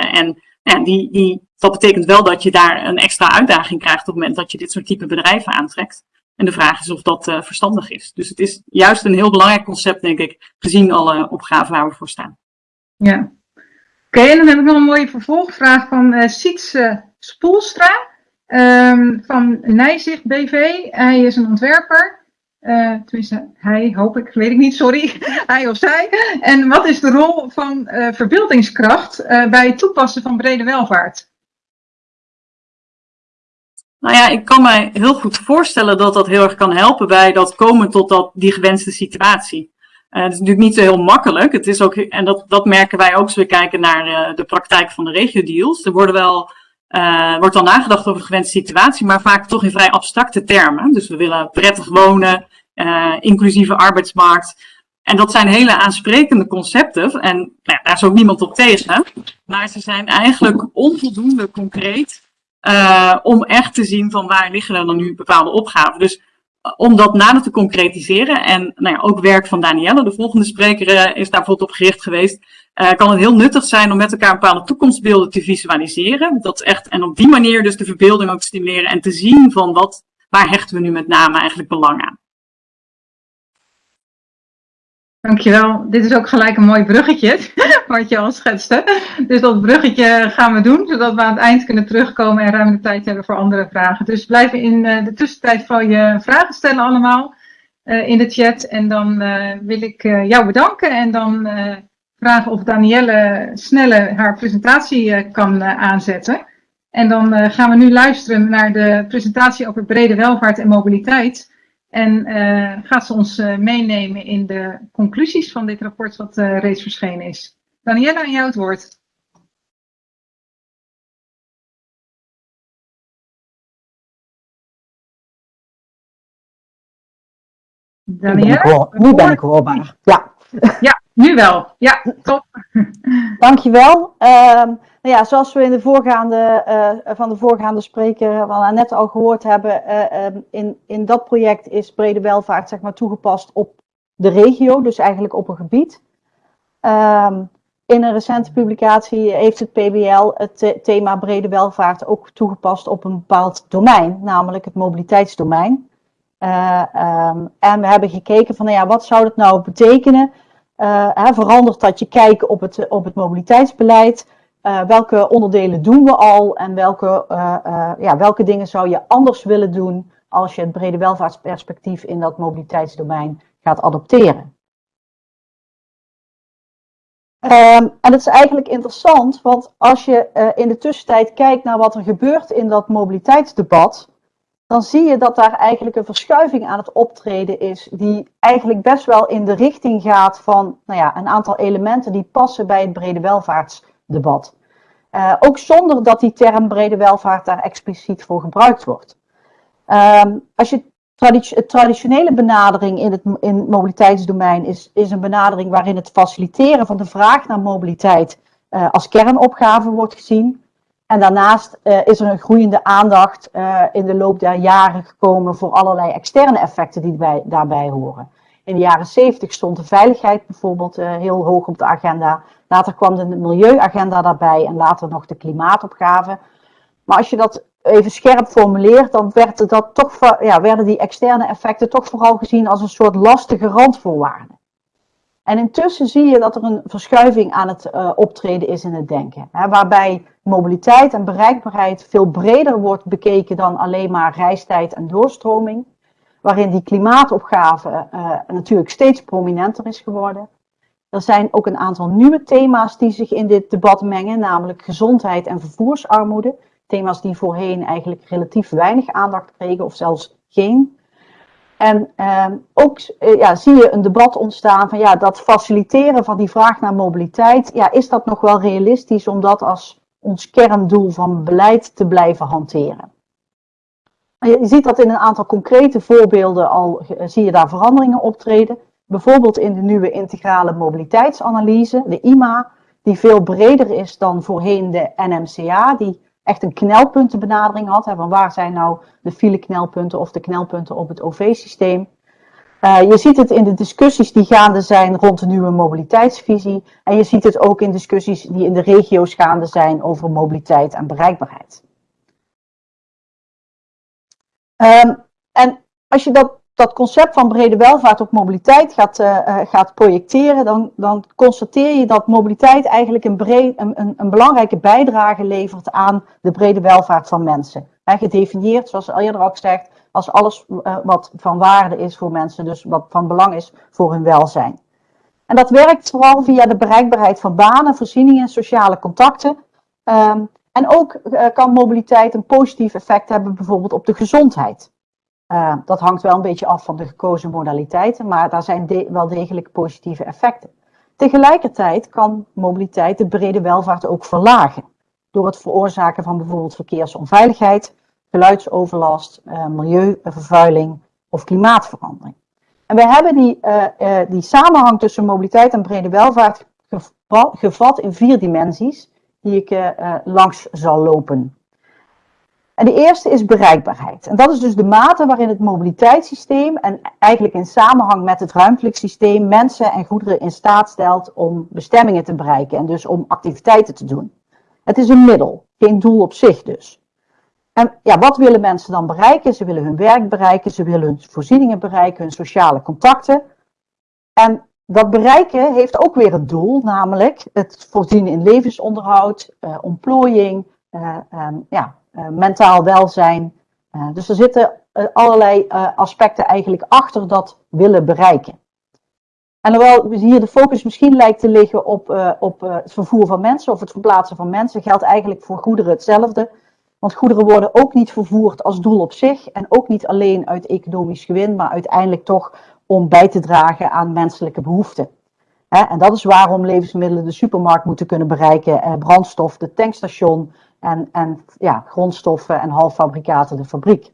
En die, die, dat betekent wel dat je daar een extra uitdaging krijgt op het moment dat je dit soort type bedrijven aantrekt. En de vraag is of dat uh, verstandig is. Dus het is juist een heel belangrijk concept, denk ik, gezien alle opgaven waar we voor staan. Ja. Oké, en dan heb ik nog een mooie vervolgvraag van uh, Sietse Spoelstra um, van Nijzicht BV. Hij is een ontwerper. Uh, tenminste, hij, hoop ik, weet ik niet, sorry. [LAUGHS] hij of zij. En wat is de rol van uh, verbeeldingskracht bij het toepassen van brede welvaart? Nou ja, ik kan mij heel goed voorstellen dat dat heel erg kan helpen bij dat komen tot dat, die gewenste situatie. Uh, het is natuurlijk niet zo heel makkelijk. Het is ook, en dat, dat merken wij ook als we kijken naar uh, de praktijk van de regio-deals. Er worden wel, uh, wordt al nagedacht over de gewenste situatie, maar vaak toch in vrij abstracte termen. Dus we willen prettig wonen, inclusieve arbeidsmarkt. En dat zijn hele aansprekende concepten. En nou, daar is ook niemand op tegen. Maar ze zijn eigenlijk onvoldoende concreet om echt te zien van waar liggen er dan nu bepaalde opgaven. Dus om dat nader te concretiseren en nou ja, ook werk van Danielle, de volgende spreker, uh, is daar bijvoorbeeld op gericht geweest. kan het heel nuttig zijn om met elkaar bepaalde toekomstbeelden te visualiseren. Dat echt, en op die manier dus de verbeelding ook stimuleren en te zien van wat, waar hechten we nu met name eigenlijk belang aan. Dankjewel. Dit is ook gelijk een mooi bruggetje, [LAUGHS] wat je al schetste. Dus dat bruggetje gaan we doen, zodat we aan het eind kunnen terugkomen en ruim de tijd hebben voor andere vragen. Dus blijf in de tussentijd van je vragen stellen allemaal uh, in de chat. En dan uh, wil ik jou bedanken en dan vragen of Danielle sneller haar presentatie kan aanzetten. En dan gaan we nu luisteren naar de presentatie over brede welvaart en mobiliteit. En uh, gaat ze ons uh, meenemen in de conclusies van dit rapport wat uh, reeds verschenen is. Daniela, aan jou het woord. Daniela? Nu ben ik hoorbaar. Ja. Ja, nu wel. Ja, [LAUGHS] top. Dankjewel. Um, ja, zoals we in de voorgaande, uh, van de voorgaande spreker wel net al gehoord hebben, uh, um, in, in dat project is brede welvaart zeg maar, toegepast op de regio, dus eigenlijk op een gebied. Um, in een recente publicatie heeft het PBL het thema brede welvaart ook toegepast op een bepaald domein, namelijk het mobiliteitsdomein. Uh, um, en we hebben gekeken van, nou ja, wat zou dat nou betekenen? Hè, verandert dat je kijken op het, op het mobiliteitsbeleid? Uh, welke onderdelen doen we al en welke, uh, uh, ja, welke dingen zou je anders willen doen als je het brede welvaartsperspectief in dat mobiliteitsdomein gaat adopteren. Um, en dat is eigenlijk interessant, want als je in de tussentijd kijkt naar wat er gebeurt in dat mobiliteitsdebat, dan zie je dat daar eigenlijk een verschuiving aan het optreden is, die eigenlijk best wel in de richting gaat van nou ja, een aantal elementen die passen bij het brede welvaartsdebat debat. Uh, ook zonder dat die term brede welvaart daar expliciet voor gebruikt wordt. Um, als je traditie traditionele benadering in het in mobiliteitsdomein is, is een benadering waarin het faciliteren van de vraag naar mobiliteit uh, als kernopgave wordt gezien. En daarnaast uh, is er een groeiende aandacht in de loop der jaren gekomen voor allerlei externe effecten die bij, daarbij horen. In de jaren 70 stond de veiligheid bijvoorbeeld heel hoog op de agenda. Later kwam de milieuagenda daarbij en later nog de klimaatopgave. Maar als je dat even scherp formuleert, dan dat toch, ja, werden die externe effecten toch vooral gezien als een soort lastige randvoorwaarden. En intussen zie je dat er een verschuiving aan het uh, optreden is in het denken. Hè, waarbij mobiliteit en bereikbaarheid veel breder wordt bekeken dan alleen maar reistijd en doorstroming. Waarin die klimaatopgave uh, natuurlijk steeds prominenter is geworden. Er zijn ook een aantal nieuwe thema's die zich in dit debat mengen, namelijk gezondheid en vervoersarmoede. Thema's die voorheen eigenlijk relatief weinig aandacht kregen of zelfs geen. En eh, ook eh, ja, zie je een debat ontstaan van ja, dat faciliteren van die vraag naar mobiliteit, ja, is dat nog wel realistisch om dat als ons kerndoel van beleid te blijven hanteren? Je ziet dat in een aantal concrete voorbeelden al zie je daar veranderingen optreden. Bijvoorbeeld in de nieuwe integrale mobiliteitsanalyse, de IMA, die veel breder is dan voorheen de NMCA, die echt een knelpuntenbenadering had. Hè, van waar zijn nou de file-knelpunten of de knelpunten op het OV-systeem. Uh, je ziet het in de discussies die gaande zijn rond de nieuwe mobiliteitsvisie. En je ziet het ook in discussies die in de regio's gaande zijn over mobiliteit en bereikbaarheid. Um, en als je dat dat concept van brede welvaart op mobiliteit gaat, uh, gaat projecteren, dan, dan constateer je dat mobiliteit eigenlijk een, een, een, belangrijke bijdrage levert aan de brede welvaart van mensen. Gedefinieerd, zoals al eerder al gezegd, als alles uh, wat van waarde is voor mensen, dus wat van belang is voor hun welzijn. En dat werkt vooral via de bereikbaarheid van banen, voorzieningen en sociale contacten. Um, en ook kan mobiliteit een positief effect hebben bijvoorbeeld op de gezondheid. Uh, dat hangt wel een beetje af van de gekozen modaliteiten, maar daar zijn wel degelijk positieve effecten. Tegelijkertijd kan mobiliteit de brede welvaart ook verlagen. Door het veroorzaken van bijvoorbeeld verkeersonveiligheid, geluidsoverlast, uh, milieuvervuiling of klimaatverandering. En we hebben die, uh, die samenhang tussen mobiliteit en brede welvaart gevat in vier dimensies, die ik langs zal lopen. En de eerste is bereikbaarheid. En dat is dus de mate waarin het mobiliteitssysteem en eigenlijk in samenhang met het ruimtelijk systeem mensen en goederen in staat stelt om bestemmingen te bereiken en dus om activiteiten te doen. Het is een middel, geen doel op zich dus. En ja, wat willen mensen dan bereiken? Ze willen hun werk bereiken, ze willen hun voorzieningen bereiken, hun sociale contacten. En dat bereiken heeft ook weer een doel, namelijk het voorzien in levensonderhoud, uh, ontplooiing, uh, um, ja, mentaal welzijn. Uh, dus er zitten uh, allerlei aspecten eigenlijk achter dat willen bereiken. En hoewel hier de focus misschien lijkt te liggen op, op het vervoer van mensen of het verplaatsen van mensen, geldt eigenlijk voor goederen hetzelfde. Want goederen worden ook niet vervoerd als doel op zich en ook niet alleen uit economisch gewin, maar uiteindelijk toch om bij te dragen aan menselijke behoeften. En dat is waarom levensmiddelen de supermarkt moeten kunnen bereiken, brandstof, de tankstation, en, en ja, grondstoffen en halffabrikaten de fabriek.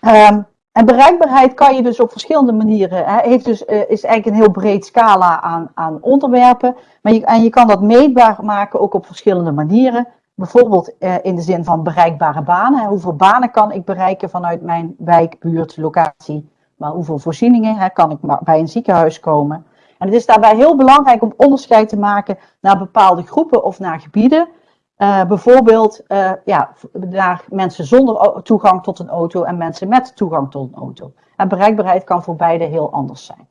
Um, en bereikbaarheid kan je dus op verschillende manieren, hè, heeft dus, uh, is eigenlijk een heel breed scala aan, aan onderwerpen. Maar en je kan dat meetbaar maken ook op verschillende manieren. Bijvoorbeeld uh, in de zin van bereikbare banen. Hoeveel banen kan ik bereiken vanuit mijn wijk, buurt, locatie? Maar hoeveel voorzieningen hè, kan ik bij een ziekenhuis komen? En het is daarbij heel belangrijk om onderscheid te maken naar bepaalde groepen of naar gebieden. Uh, bijvoorbeeld uh, ja, naar mensen zonder toegang tot een auto en mensen met toegang tot een auto. En bereikbaarheid kan voor beide heel anders zijn.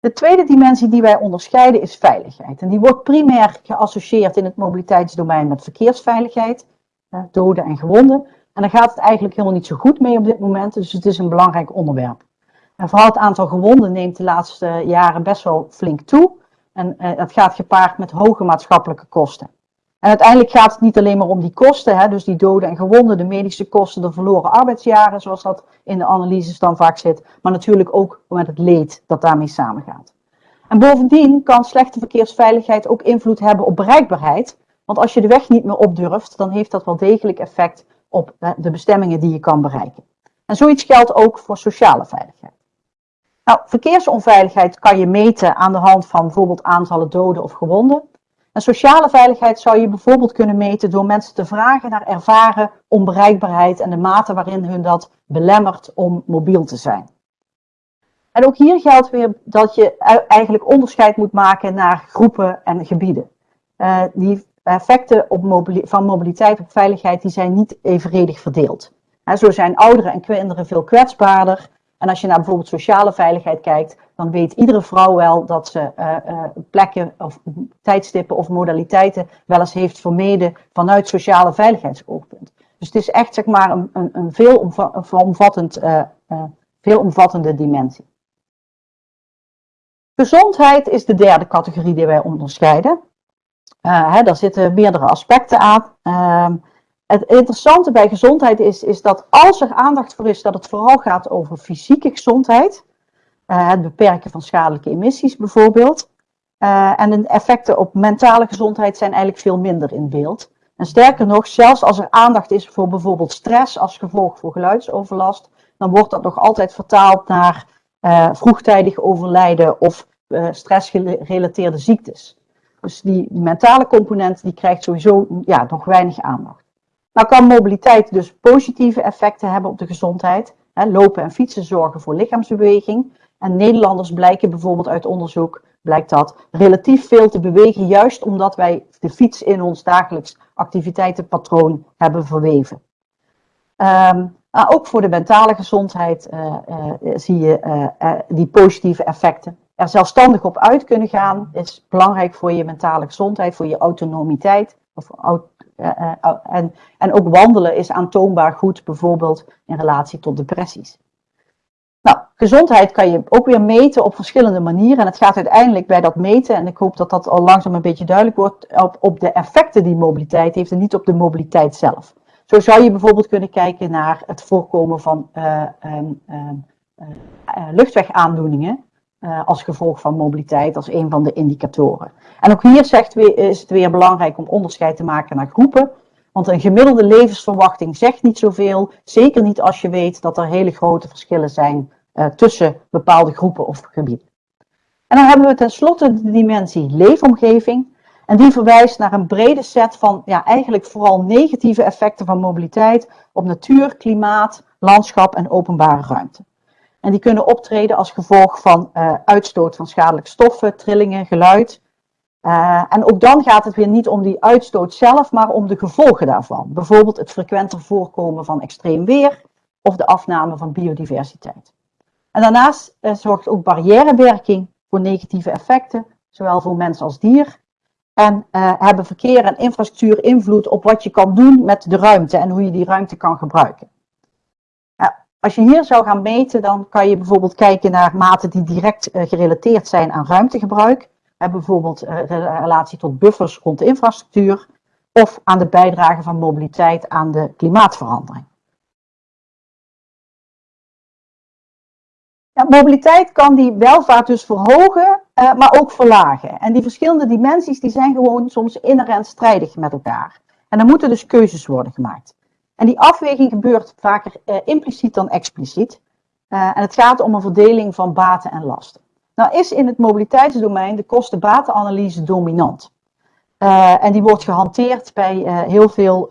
De tweede dimensie die wij onderscheiden is veiligheid. En die wordt primair geassocieerd in het mobiliteitsdomein met verkeersveiligheid, doden en gewonden. En daar gaat het eigenlijk helemaal niet zo goed mee op dit moment, dus het is een belangrijk onderwerp. En vooral het aantal gewonden neemt de laatste jaren best wel flink toe. En dat gaat gepaard met hoge maatschappelijke kosten. En uiteindelijk gaat het niet alleen maar om die kosten, hè, dus die doden en gewonden, de medische kosten, de verloren arbeidsjaren, zoals dat in de analyses dan vaak zit, maar natuurlijk ook met het leed dat daarmee samengaat. En bovendien kan slechte verkeersveiligheid ook invloed hebben op bereikbaarheid, want als je de weg niet meer opdurft, dan heeft dat wel degelijk effect op de bestemmingen die je kan bereiken. En zoiets geldt ook voor sociale veiligheid. Nou, verkeersonveiligheid kan je meten aan de hand van bijvoorbeeld aantallen doden of gewonden. En sociale veiligheid zou je bijvoorbeeld kunnen meten door mensen te vragen naar ervaren onbereikbaarheid en de mate waarin hun dat belemmert om mobiel te zijn. En ook hier geldt weer dat je eigenlijk onderscheid moet maken naar groepen en gebieden. Uh, die effecten op van mobiliteit op veiligheid die zijn niet evenredig verdeeld. Zo zijn ouderen en kinderen veel kwetsbaarder. En als je naar bijvoorbeeld sociale veiligheid kijkt, dan weet iedere vrouw wel dat ze uh, uh, plekken of tijdstippen of modaliteiten wel eens heeft vermeden vanuit sociale veiligheidsoogpunt. Dus het is echt zeg maar een, een, een veel, omvattend, uh, veel omvattende dimensie. Gezondheid is de derde categorie die wij onderscheiden. Hè, daar zitten meerdere aspecten aan. Ehm, het interessante bij gezondheid is, is dat als er aandacht voor is dat het vooral gaat over fysieke gezondheid, het beperken van schadelijke emissies bijvoorbeeld, uh, en de effecten op mentale gezondheid zijn eigenlijk veel minder in beeld. En sterker nog, zelfs als er aandacht is voor bijvoorbeeld stress als gevolg voor geluidsoverlast, dan wordt dat nog altijd vertaald naar uh, vroegtijdig overlijden of stressgerelateerde ziektes. Dus die, die, mentale component die krijgt sowieso ja, nog weinig aandacht. Nou kan mobiliteit dus positieve effecten hebben op de gezondheid. Hè, lopen en fietsen zorgen voor lichaamsbeweging. En Nederlanders blijken bijvoorbeeld uit onderzoek, blijkt dat, relatief veel te bewegen, juist omdat wij de fiets in ons dagelijks activiteitenpatroon hebben verweven. Maar ook voor de mentale gezondheid uh, uh, zie je uh, die positieve effecten. Er zelfstandig op uit kunnen gaan is belangrijk voor je mentale gezondheid, voor je autonomiteit. Of, en, en ook wandelen is aantoonbaar goed, bijvoorbeeld in relatie tot depressies. Nou, gezondheid kan je ook weer meten op verschillende manieren. En het gaat uiteindelijk bij dat meten, en ik hoop dat dat al langzaam een beetje duidelijk wordt, op, de effecten die mobiliteit heeft en niet op de mobiliteit zelf. Zo zou je bijvoorbeeld kunnen kijken naar het voorkomen van uh, um, uh, luchtwegaandoeningen als gevolg van mobiliteit als een van de indicatoren. En ook hier zegt is het weer belangrijk om onderscheid te maken naar groepen. Want een gemiddelde levensverwachting zegt niet zoveel, zeker niet als je weet dat er hele grote verschillen zijn tussen bepaalde groepen of gebieden. En dan hebben we tenslotte de dimensie leefomgeving. En die verwijst naar een brede set van ja, eigenlijk vooral negatieve effecten van mobiliteit op natuur, klimaat, landschap en openbare ruimte. En die kunnen optreden als gevolg van uh, uitstoot van schadelijke stoffen, trillingen, geluid. Uh, en ook dan gaat het weer niet om die uitstoot zelf, maar om de gevolgen daarvan. Bijvoorbeeld het frequenter voorkomen van extreem weer of de afname van biodiversiteit. En daarnaast uh, zorgt ook barrièrewerking voor negatieve effecten, zowel voor mens als dier. En uh, hebben verkeer en infrastructuur invloed op wat je kan doen met de ruimte en hoe je die ruimte kan gebruiken. Uh, als je hier zou gaan meten, dan kan je bijvoorbeeld kijken naar maten die direct gerelateerd zijn aan ruimtegebruik. Bijvoorbeeld relatie tot buffers rond de infrastructuur of aan de bijdrage van mobiliteit aan de klimaatverandering. Mobiliteit kan die welvaart dus verhogen, uh, maar ook verlagen. En die verschillende dimensies die zijn gewoon soms inherent strijdig met elkaar. En er moeten dus keuzes worden gemaakt. En die afweging gebeurt vaker impliciet dan expliciet. En het gaat om een verdeling van baten en lasten. Nou is in het mobiliteitsdomein de kosten-batenanalyse dominant. en die wordt gehanteerd bij heel veel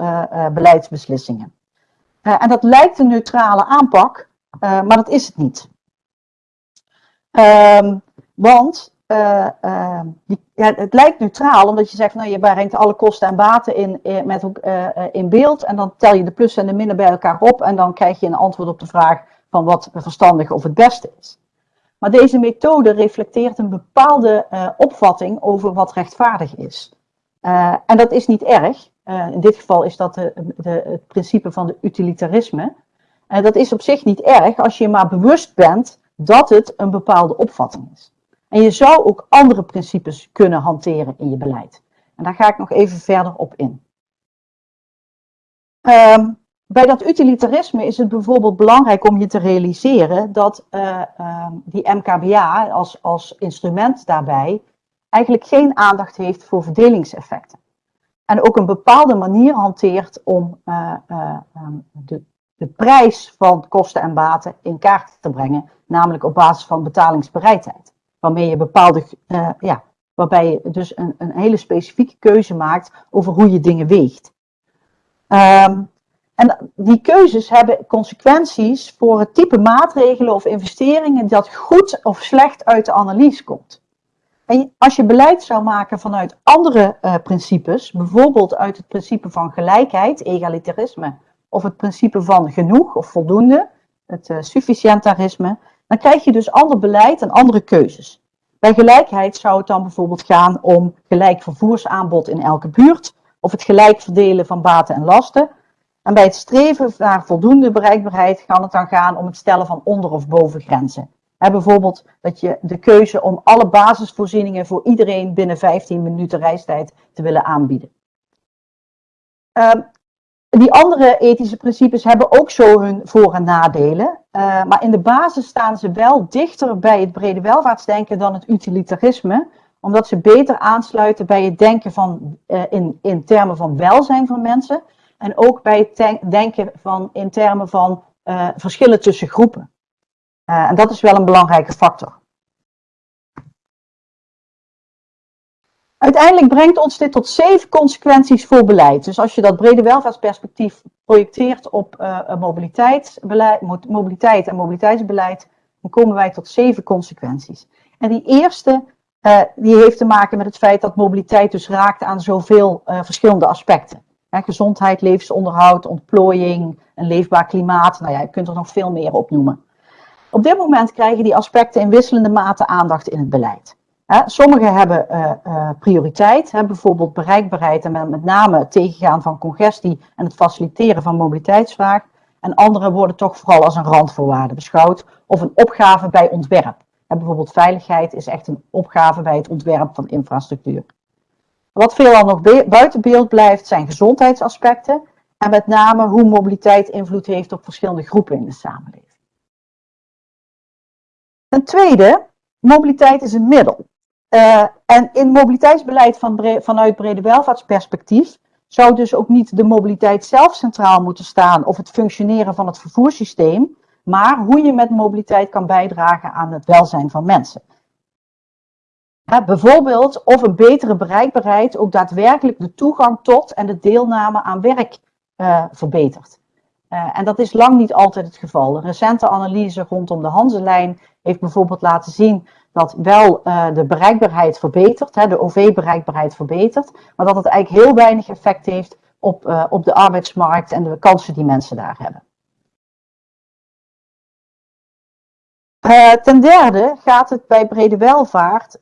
beleidsbeslissingen. en dat lijkt een neutrale aanpak, maar dat is het niet. Um, want uh, die, ja, het lijkt neutraal, omdat je zegt, nou, je brengt alle kosten en baten in, met, in beeld. En dan tel je de plussen en de minnen bij elkaar op. En dan krijg je een antwoord op de vraag van wat verstandig of het beste is. Maar deze methode reflecteert een bepaalde opvatting over wat rechtvaardig is. en dat is niet erg. in dit geval is dat de, het principe van de utilitarisme. En dat is op zich niet erg als je maar bewust bent dat het een bepaalde opvatting is. En je zou ook andere principes kunnen hanteren in je beleid. En daar ga ik nog even verder op in. Um, bij dat utilitarisme is het bijvoorbeeld belangrijk om je te realiseren dat uh, uh, die MKBA als, als instrument daarbij eigenlijk geen aandacht heeft voor verdelingseffecten. En ook een bepaalde manier hanteert om uh, de, de prijs van kosten en baten in kaart te brengen namelijk op basis van betalingsbereidheid. Waarmee je bepaalde, ja, waarbij je dus een, een, hele specifieke keuze maakt over hoe je dingen weegt. Um, en die keuzes hebben consequenties voor het type maatregelen of investeringen dat goed of slecht uit de analyse komt. En als je beleid zou maken vanuit andere uh, principes, bijvoorbeeld uit het principe van gelijkheid, egalitarisme, of het principe van genoeg of voldoende, het uh, sufficientarisme, dan krijg je dus ander beleid en andere keuzes. Bij gelijkheid zou het dan bijvoorbeeld gaan om gelijk vervoersaanbod in elke buurt, of het gelijk verdelen van baten en lasten. En bij het streven naar voldoende bereikbaarheid kan het dan gaan om het stellen van onder- of bovengrenzen. Bijvoorbeeld dat je de keuze om alle basisvoorzieningen voor iedereen binnen 15 minuten reistijd te willen aanbieden. Uh, die andere ethische principes hebben ook zo hun voor- en nadelen. Uh, maar in de basis staan ze wel dichter bij het brede welvaartsdenken dan het utilitarisme. omdat ze beter aansluiten bij het denken van, uh, in, in termen van welzijn van mensen en ook bij het denken van, in termen van uh, verschillen tussen groepen. Uh, en dat is wel een belangrijke factor. Uiteindelijk brengt ons dit tot zeven consequenties voor beleid. Dus als je dat brede welvaartsperspectief projecteert op uh, mobiliteitsbeleid, mobiliteit en mobiliteitsbeleid, dan komen wij tot zeven consequenties. En die eerste, die heeft te maken met het feit dat mobiliteit dus raakt aan zoveel uh, verschillende aspecten. Gezondheid, levensonderhoud, ontplooiing, een leefbaar klimaat. Nou ja, je kunt er nog veel meer op noemen. Op dit moment krijgen die aspecten in wisselende mate aandacht in het beleid. Sommige hebben uh, uh, prioriteit, bijvoorbeeld bereikbaarheid en met name het tegengaan van congestie en het faciliteren van mobiliteitsvraag. En andere worden toch vooral als een randvoorwaarde beschouwd of een opgave bij ontwerp. Bijvoorbeeld veiligheid is echt een opgave bij het ontwerp van infrastructuur. Wat veelal nog buiten beeld blijft zijn gezondheidsaspecten en met name hoe mobiliteit invloed heeft op verschillende groepen in de samenleving. Ten tweede, mobiliteit is een middel. Uh, en in mobiliteitsbeleid van vanuit brede welvaartsperspectief zou dus ook niet de mobiliteit zelf centraal moeten staan of het functioneren van het vervoerssysteem, maar hoe je met mobiliteit kan bijdragen aan het welzijn van mensen. Bijvoorbeeld of een betere bereikbaarheid ook daadwerkelijk de toegang tot en de deelname aan werk uh, verbetert. Uh, en dat is lang niet altijd het geval. Een recente analyse rondom de Hanselijn heeft bijvoorbeeld laten zien dat wel uh, de bereikbaarheid verbetert, hè, de OV-bereikbaarheid verbetert, maar dat het eigenlijk heel weinig effect heeft op, op de arbeidsmarkt en de kansen die mensen daar hebben. Uh, ten derde gaat het bij brede welvaart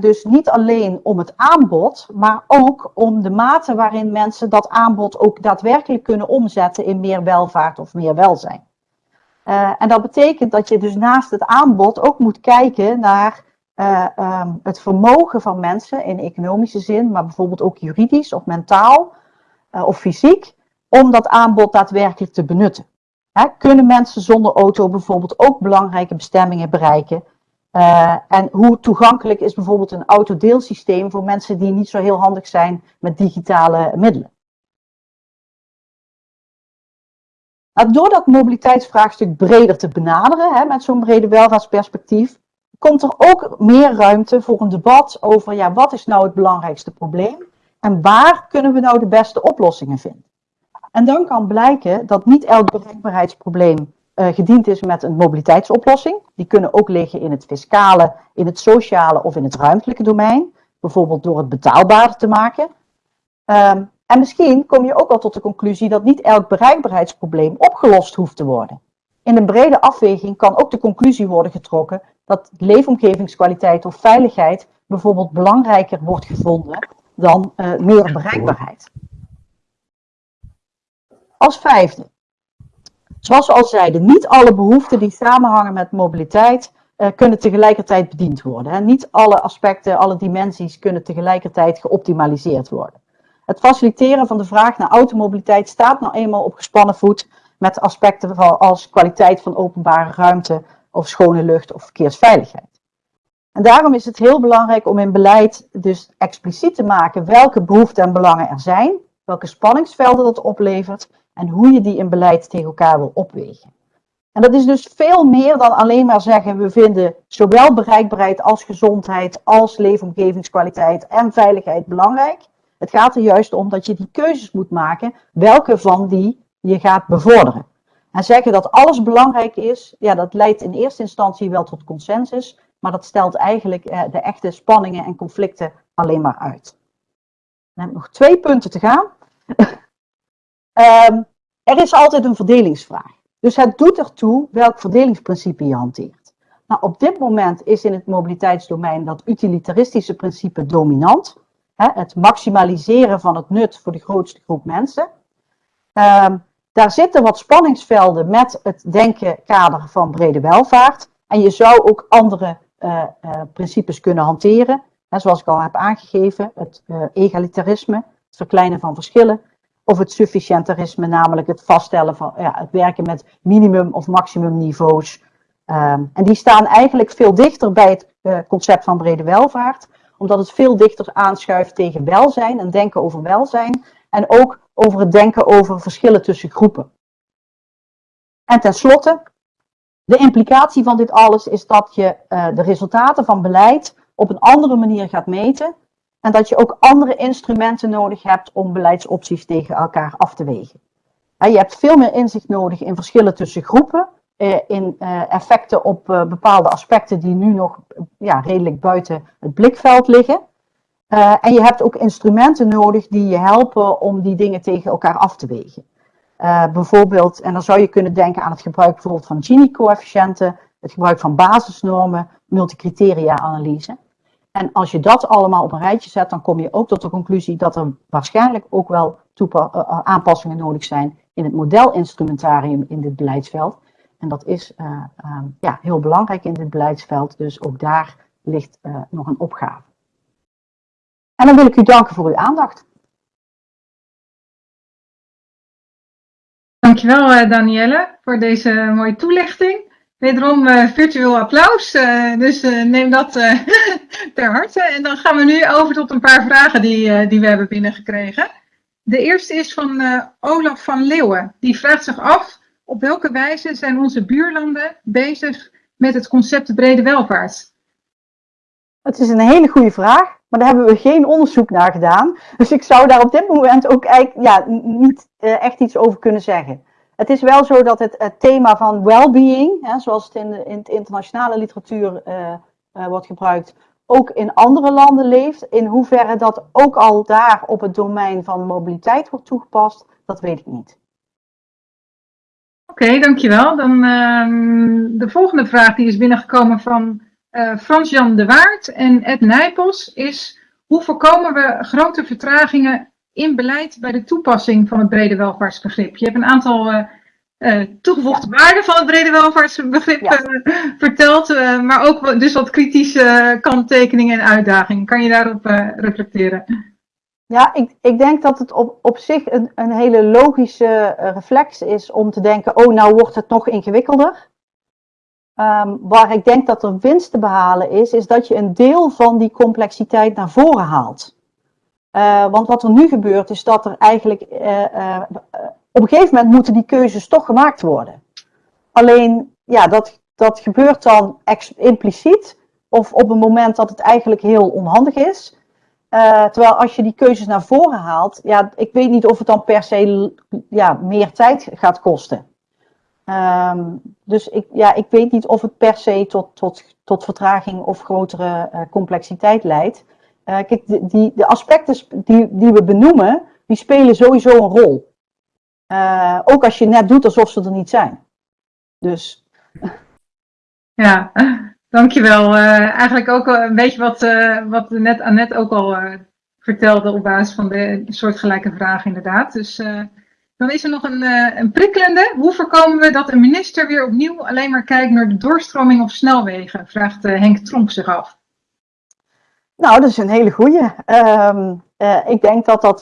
dus niet alleen om het aanbod, maar ook om de mate waarin mensen dat aanbod ook daadwerkelijk kunnen omzetten in meer welvaart of meer welzijn. Uh, en dat betekent dat je dus naast het aanbod ook moet kijken naar um, het vermogen van mensen in economische zin, maar bijvoorbeeld ook juridisch of mentaal of fysiek, om dat aanbod daadwerkelijk te benutten. Kunnen mensen zonder auto bijvoorbeeld ook belangrijke bestemmingen bereiken? en hoe toegankelijk is bijvoorbeeld een autodeelsysteem voor mensen die niet zo heel handig zijn met digitale middelen? Nou, door dat mobiliteitsvraagstuk breder te benaderen, hè, met zo'n brede welvaartsperspectief, komt er ook meer ruimte voor een debat over ja, wat is nou het belangrijkste probleem en waar kunnen we nou de beste oplossingen vinden. En dan kan blijken dat niet elk bereikbaarheidsprobleem uh, gediend is met een mobiliteitsoplossing. Die kunnen ook liggen in het fiscale, in het sociale of in het ruimtelijke domein. Bijvoorbeeld door het betaalbaarder te maken. Um, en misschien kom je ook al tot de conclusie dat niet elk bereikbaarheidsprobleem opgelost hoeft te worden. In een brede afweging kan ook de conclusie worden getrokken dat leefomgevingskwaliteit of veiligheid bijvoorbeeld belangrijker wordt gevonden dan uh, meer bereikbaarheid. Als vijfde, zoals we al zeiden, niet alle behoeften die samenhangen met mobiliteit uh, kunnen tegelijkertijd bediend worden. Hè. Niet alle aspecten, alle dimensies kunnen tegelijkertijd geoptimaliseerd worden. Het faciliteren van de vraag naar automobiliteit staat nou eenmaal op gespannen voet met aspecten als kwaliteit van openbare ruimte of schone lucht of verkeersveiligheid. En daarom is het heel belangrijk om in beleid dus expliciet te maken welke behoeften en belangen er zijn, welke spanningsvelden dat oplevert en hoe je die in beleid tegen elkaar wil opwegen. En dat is dus veel meer dan alleen maar zeggen we vinden zowel bereikbaarheid als gezondheid als leefomgevingskwaliteit en veiligheid belangrijk. Het gaat er juist om dat je die keuzes moet maken, welke van die je gaat bevorderen. En zeggen dat alles belangrijk is, ja, dat leidt in eerste instantie wel tot consensus, maar dat stelt eigenlijk eh, de echte spanningen en conflicten alleen maar uit. Dan heb ik nog twee punten te gaan. Um, er is altijd een verdelingsvraag. Dus het doet ertoe welk verdelingsprincipe je hanteert. Nou, op dit moment is in het mobiliteitsdomein dat utilitaristische principe dominant het maximaliseren van het nut voor de grootste groep mensen. Um, daar zitten wat spanningsvelden met het denkenkader van brede welvaart. En je zou ook andere uh, uh, principes kunnen hanteren. Hè, zoals ik al heb aangegeven, het uh, egalitarisme, het verkleinen van verschillen. Of het sufficientarisme, namelijk het vaststellen van ja, het werken met minimum- of maximumniveaus. Um, en die staan eigenlijk veel dichter bij het concept van brede welvaart omdat het veel dichter aanschuift tegen welzijn en denken over welzijn. En ook over het denken over verschillen tussen groepen. En tenslotte, de implicatie van dit alles is dat je uh, de resultaten van beleid op een andere manier gaat meten. En dat je ook andere instrumenten nodig hebt om beleidsopties tegen elkaar af te wegen. je hebt veel meer inzicht nodig in verschillen tussen groepen, uh, in uh, effecten op bepaalde aspecten die nu nog ja, redelijk buiten het blikveld liggen. en je hebt ook instrumenten nodig die je helpen om die dingen tegen elkaar af te wegen. Bijvoorbeeld, en dan zou je kunnen denken aan het gebruik bijvoorbeeld van Gini-coëfficiënten, het gebruik van basisnormen, multicriteria-analyse. En als je dat allemaal op een rijtje zet, dan kom je ook tot de conclusie dat er waarschijnlijk ook wel uh, aanpassingen nodig zijn in het modelinstrumentarium in dit beleidsveld. En dat is uh, um, ja, heel belangrijk in dit beleidsveld, dus ook daar ligt nog een opgave. En dan wil ik u danken voor uw aandacht. Dankjewel Danielle voor deze mooie toelichting. Wederom uh, virtueel applaus, uh, dus neem dat [LAUGHS] ter harte. En dan gaan we nu over tot een paar vragen die, die we hebben binnengekregen. De eerste is van Olaf van Leeuwen. Die vraagt zich af, op welke wijze zijn onze buurlanden bezig met het concept brede welvaart? Het is een hele goede vraag. Maar daar hebben we geen onderzoek naar gedaan. Dus ik zou daar op dit moment ook eigenlijk ja, niet echt iets over kunnen zeggen. Het is wel zo dat het, thema van well-being, zoals het in de, in de internationale literatuur uh, uh, wordt gebruikt, ook in andere landen leeft. In hoeverre dat ook al daar op het domein van mobiliteit wordt toegepast, dat weet ik niet. Oké, dankjewel. Dan uh, de volgende vraag die is binnengekomen van uh, Frans-Jan de Waard en Ed Nijpels is hoe voorkomen we grote vertragingen in beleid bij de toepassing van het brede welvaartsbegrip? Je hebt een aantal uh, uh, toegevoegde waarden van het brede welvaartsbegrip ja. verteld, maar ook dus wat kritische kanttekeningen en uitdagingen. Kan je daarop reflecteren? Ja, ik, ik denk dat het op, op zich een, een hele logische reflex is om te denken, oh nou wordt het nog ingewikkelder. Um, waar ik denk dat er winst te behalen is, is dat je een deel van die complexiteit naar voren haalt. Uh, want wat er nu gebeurt, is dat er eigenlijk uh, uh, op een gegeven moment moeten die keuzes toch gemaakt worden. Alleen, ja, dat, dat gebeurt dan impliciet of op een moment dat het eigenlijk heel onhandig is. terwijl als je die keuzes naar voren haalt, ja, ik weet niet of het dan per se ja, meer tijd gaat kosten. Um, dus ik, ja, ik weet niet of het per se tot, tot, tot vertraging of grotere complexiteit leidt. Uh, kijk, die, de aspecten die, die we benoemen, die spelen sowieso een rol. Uh, ook als je net doet alsof ze er niet zijn. Dus. Ja, dankjewel. eigenlijk ook een beetje wat, wat net Annette ook al vertelde op basis van de, soortgelijke vragen inderdaad. Dus dan is er nog een, uh, een prikkelende. Hoe voorkomen we dat een minister weer opnieuw alleen maar kijkt naar de doorstroming op snelwegen? Vraagt uh, Henk Tromp zich af. Nou, dat is een hele goeie. Um, uh, ik denk dat dat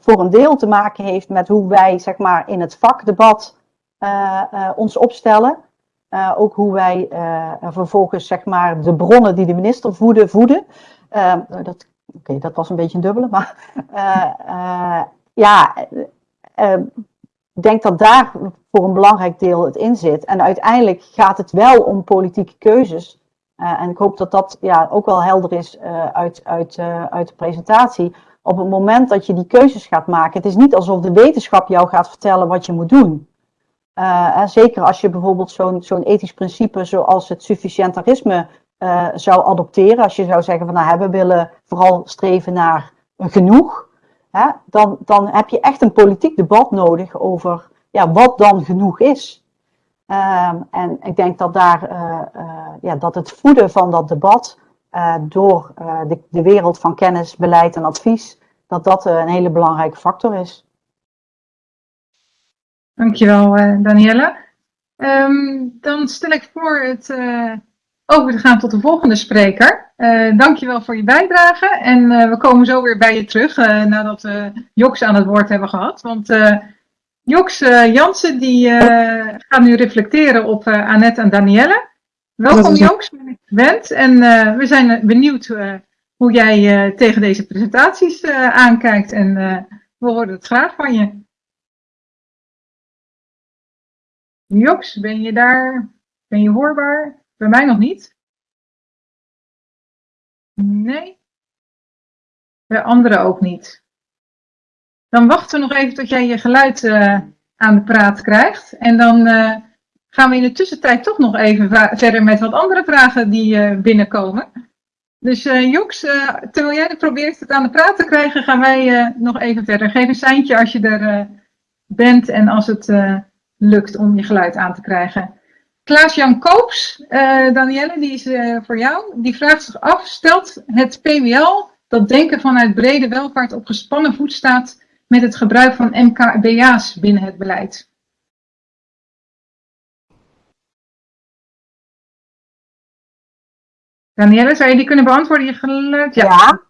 voor een deel te maken heeft met hoe wij zeg maar, in het vakdebat ons opstellen. ook hoe wij vervolgens zeg maar, de bronnen die de minister voeden, voeden. Ehm, dat, Oké, dat was een beetje een dubbele, maar [LAUGHS] ja, uh, ik denk dat daar voor een belangrijk deel het in zit. En uiteindelijk gaat het wel om politieke keuzes. Uh, en ik hoop dat dat ja, ook wel helder is uh, uit, uit, uh, uit de presentatie. Op het moment dat je die keuzes gaat maken, het is niet alsof de wetenschap jou gaat vertellen wat je moet doen. en zeker als je bijvoorbeeld zo'n zo'n ethisch principe zoals het sufficientarisme zou adopteren. Als je zou zeggen van nou, we willen vooral streven naar genoeg hè, dan, dan heb je echt een politiek debat nodig over ja, wat dan genoeg is. Um, en ik denk dat, daar, uh, uh, ja, dat het voeden van dat debat uh, door de, de, wereld van kennis, beleid en advies, dat dat een hele belangrijke factor is. Dankjewel, Danielle. Um, dan stel ik voor het over te gaan tot de volgende spreker. Dankjewel voor je bijdrage. En we komen zo weer bij je terug nadat we Joks aan het woord hebben gehad. Want Joks Jansen die gaat nu reflecteren op Annette en Danielle. Welkom Joks, ben ik. En we zijn benieuwd hoe hoe jij eh, tegen deze presentaties eh, aankijkt. En eh, we horen het graag van je. Joks, ben je daar? Ben je hoorbaar? Bij mij nog niet. Nee. Bij anderen ook niet. Dan wachten we nog even tot jij je geluid aan de praat krijgt. En dan gaan we in de tussentijd toch nog even verder met wat andere vragen die binnenkomen. Dus Joks, terwijl jij probeert het aan de praat te krijgen, gaan wij nog even verder. Geef een seintje als je er bent en als het lukt om je geluid aan te krijgen. Klaas-Jan Koops, Danielle, die is voor jou. Die vraagt zich af, stelt het PWL dat denken vanuit brede welvaart op gespannen voet staat met het gebruik van MKBA's binnen het beleid? Danielle, zou je die kunnen beantwoorden? Je geluid? Ja.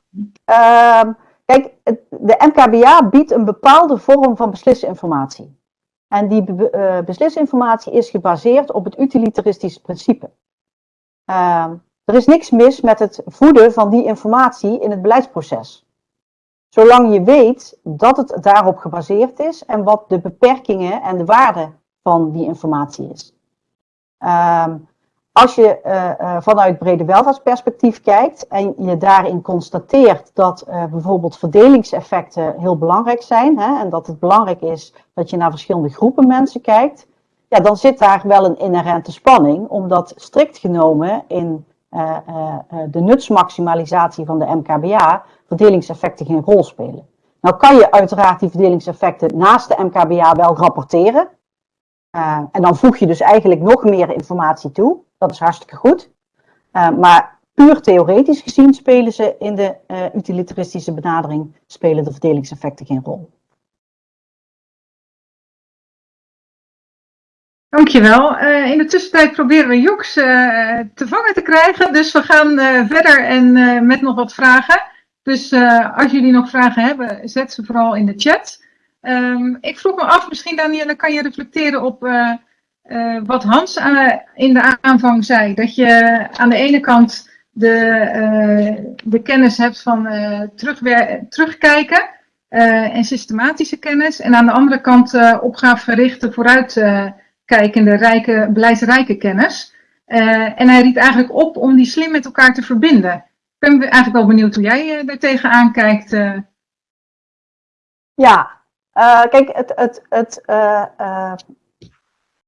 Ehm, kijk, de MKBA biedt een bepaalde vorm van beslisinformatie. En die uh, beslisinformatie is gebaseerd op het utilitaristische principe. Ehm, er is niks mis met het voeden van die informatie in het beleidsproces. Zolang je weet dat het daarop gebaseerd is en wat de beperkingen en de waarde van die informatie is. Um, als je uh, vanuit brede welvaartsperspectief kijkt en je daarin constateert dat uh, bijvoorbeeld verdelingseffecten heel belangrijk zijn hè, en dat het belangrijk is dat je naar verschillende groepen mensen kijkt, ja, dan zit daar wel een inherente spanning, omdat strikt genomen in de nutsmaximalisatie van de MKBA verdelingseffecten geen rol spelen. Nou kan je uiteraard die verdelingseffecten naast de MKBA wel rapporteren. en dan voeg je dus eigenlijk nog meer informatie toe. Dat is hartstikke goed. Uh, maar puur theoretisch gezien spelen ze in de uh, utilitaristische benadering spelen de verdelingseffecten geen rol. Dankjewel. In de tussentijd proberen we Joks te vangen te krijgen. Dus we gaan verder en met nog wat vragen. Dus als jullie nog vragen hebben, zet ze vooral in de chat. Um, ik vroeg me af, misschien Danielle, kan je reflecteren op uh, wat Hans in de aanvang zei, dat je aan de ene kant de, de kennis hebt van terugkijken en systematische kennis, en aan de andere kant opgavegerichte, vooruitkijkende, rijke, beleidsrijke kennis. en hij riep eigenlijk op om die slim met elkaar te verbinden. Ben eigenlijk wel benieuwd hoe jij uh, daar tegenaan kijkt. Ja, kijk, het, het, het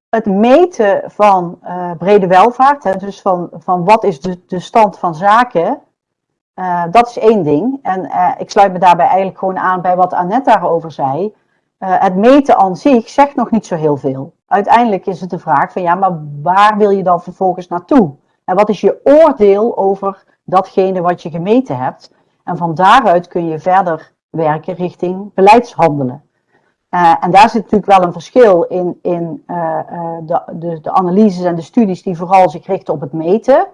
het meten van brede welvaart, hè, dus van, van wat is de, de stand van zaken, dat is één ding. En ik sluit me daarbij eigenlijk gewoon aan bij wat Annette daarover zei. het meten aan zich zegt nog niet zo heel veel. Uiteindelijk is het de vraag van ja, maar waar wil je dan vervolgens naartoe? En wat is je oordeel over datgene wat je gemeten hebt? En van daaruit kun je verder werken richting beleidshandelen. Uh, en daar zit natuurlijk wel een verschil in, in uh, de, de, de, analyses en de studies die vooral zich richten op het meten.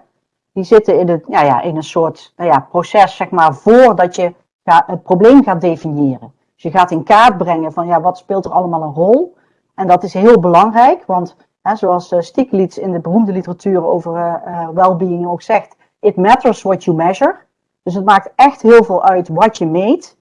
Die zitten in, het, ja, ja, in een soort nou ja, proces, zeg maar, voordat je ga, het probleem gaat definiëren. Dus je gaat in kaart brengen van ja, wat speelt er allemaal een rol. En dat is heel belangrijk, want hè, zoals uh, in de beroemde literatuur over well-being ook zegt, it matters what you measure. Dus het maakt echt heel veel uit wat je meet.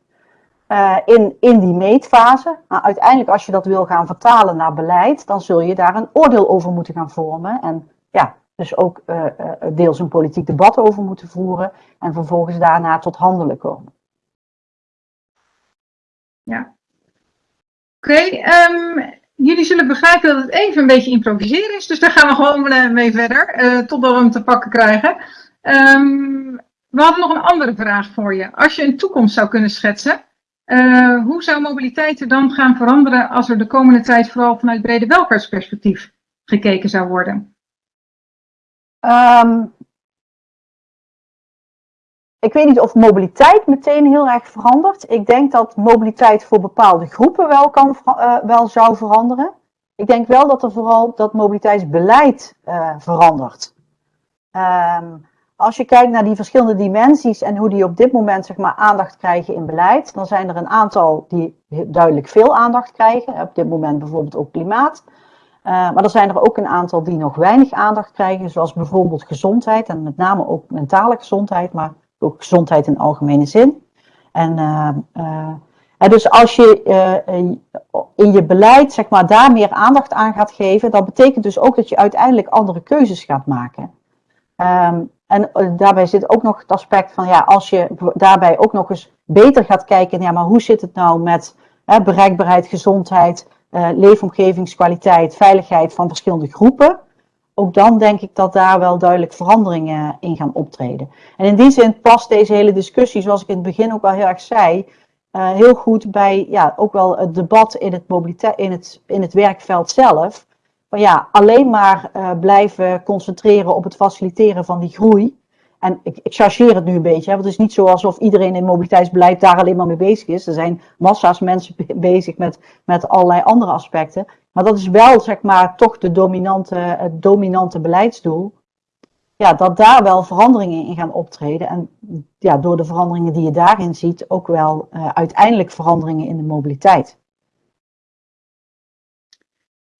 Uh, in, in die meetfase. Maar uiteindelijk, als je dat wil gaan vertalen naar beleid, dan zul je daar een oordeel over moeten gaan vormen. En ja, dus ook uh, uh, deels een politiek debat over moeten voeren. En vervolgens daarna tot handelen komen. Ja. Oké, ehm, jullie zullen begrijpen dat het even een beetje improviseren is. Dus daar gaan we gewoon mee verder, totdat we hem te pakken krijgen. Um, we hadden nog een andere vraag voor je. Als je een toekomst zou kunnen schetsen, uh, hoe zou mobiliteit er dan gaan veranderen als er de komende tijd vooral vanuit brede welvaartsperspectief gekeken zou worden? Um, ik weet niet of mobiliteit meteen heel erg verandert. Ik denk dat mobiliteit voor bepaalde groepen wel, kan, uh, wel zou veranderen. Ik denk wel dat er vooral dat mobiliteitsbeleid uh, verandert. Um, als je kijkt naar die verschillende dimensies en hoe die op dit moment zeg maar, aandacht krijgen in beleid, dan zijn er een aantal die duidelijk veel aandacht krijgen. Op dit moment bijvoorbeeld ook klimaat. Uh, maar er zijn er ook een aantal die nog weinig aandacht krijgen, zoals bijvoorbeeld gezondheid en met name ook mentale gezondheid, maar ook gezondheid in algemene zin. En uh, dus als je in je beleid zeg maar, daar meer aandacht aan gaat geven, dat betekent dus ook dat je uiteindelijk andere keuzes gaat maken. Um, en daarbij zit ook nog het aspect van, ja, als je daarbij ook nog eens beter gaat kijken, ja, maar hoe zit het nou met hè, bereikbaarheid, gezondheid, uh, leefomgevingskwaliteit, veiligheid van verschillende groepen? Ook dan denk ik dat daar wel duidelijk veranderingen in gaan optreden. En in die zin past deze hele discussie, zoals ik in het begin ook al heel erg zei, uh, heel goed bij ja, ook wel het debat in het, in het, in het werkveld zelf ja, alleen maar uh, blijven concentreren op het faciliteren van die groei. En ik, ik chargeer het nu een beetje, hè, want het is niet zo alsof iedereen in mobiliteitsbeleid daar alleen maar mee bezig is. Er zijn massa's mensen bezig met, met allerlei andere aspecten. Maar dat is wel, zeg maar, toch de dominante, het dominante beleidsdoel. Ja, dat daar wel veranderingen in gaan optreden. En ja, door de veranderingen die je daarin ziet, ook wel uh, uiteindelijk veranderingen in de mobiliteit.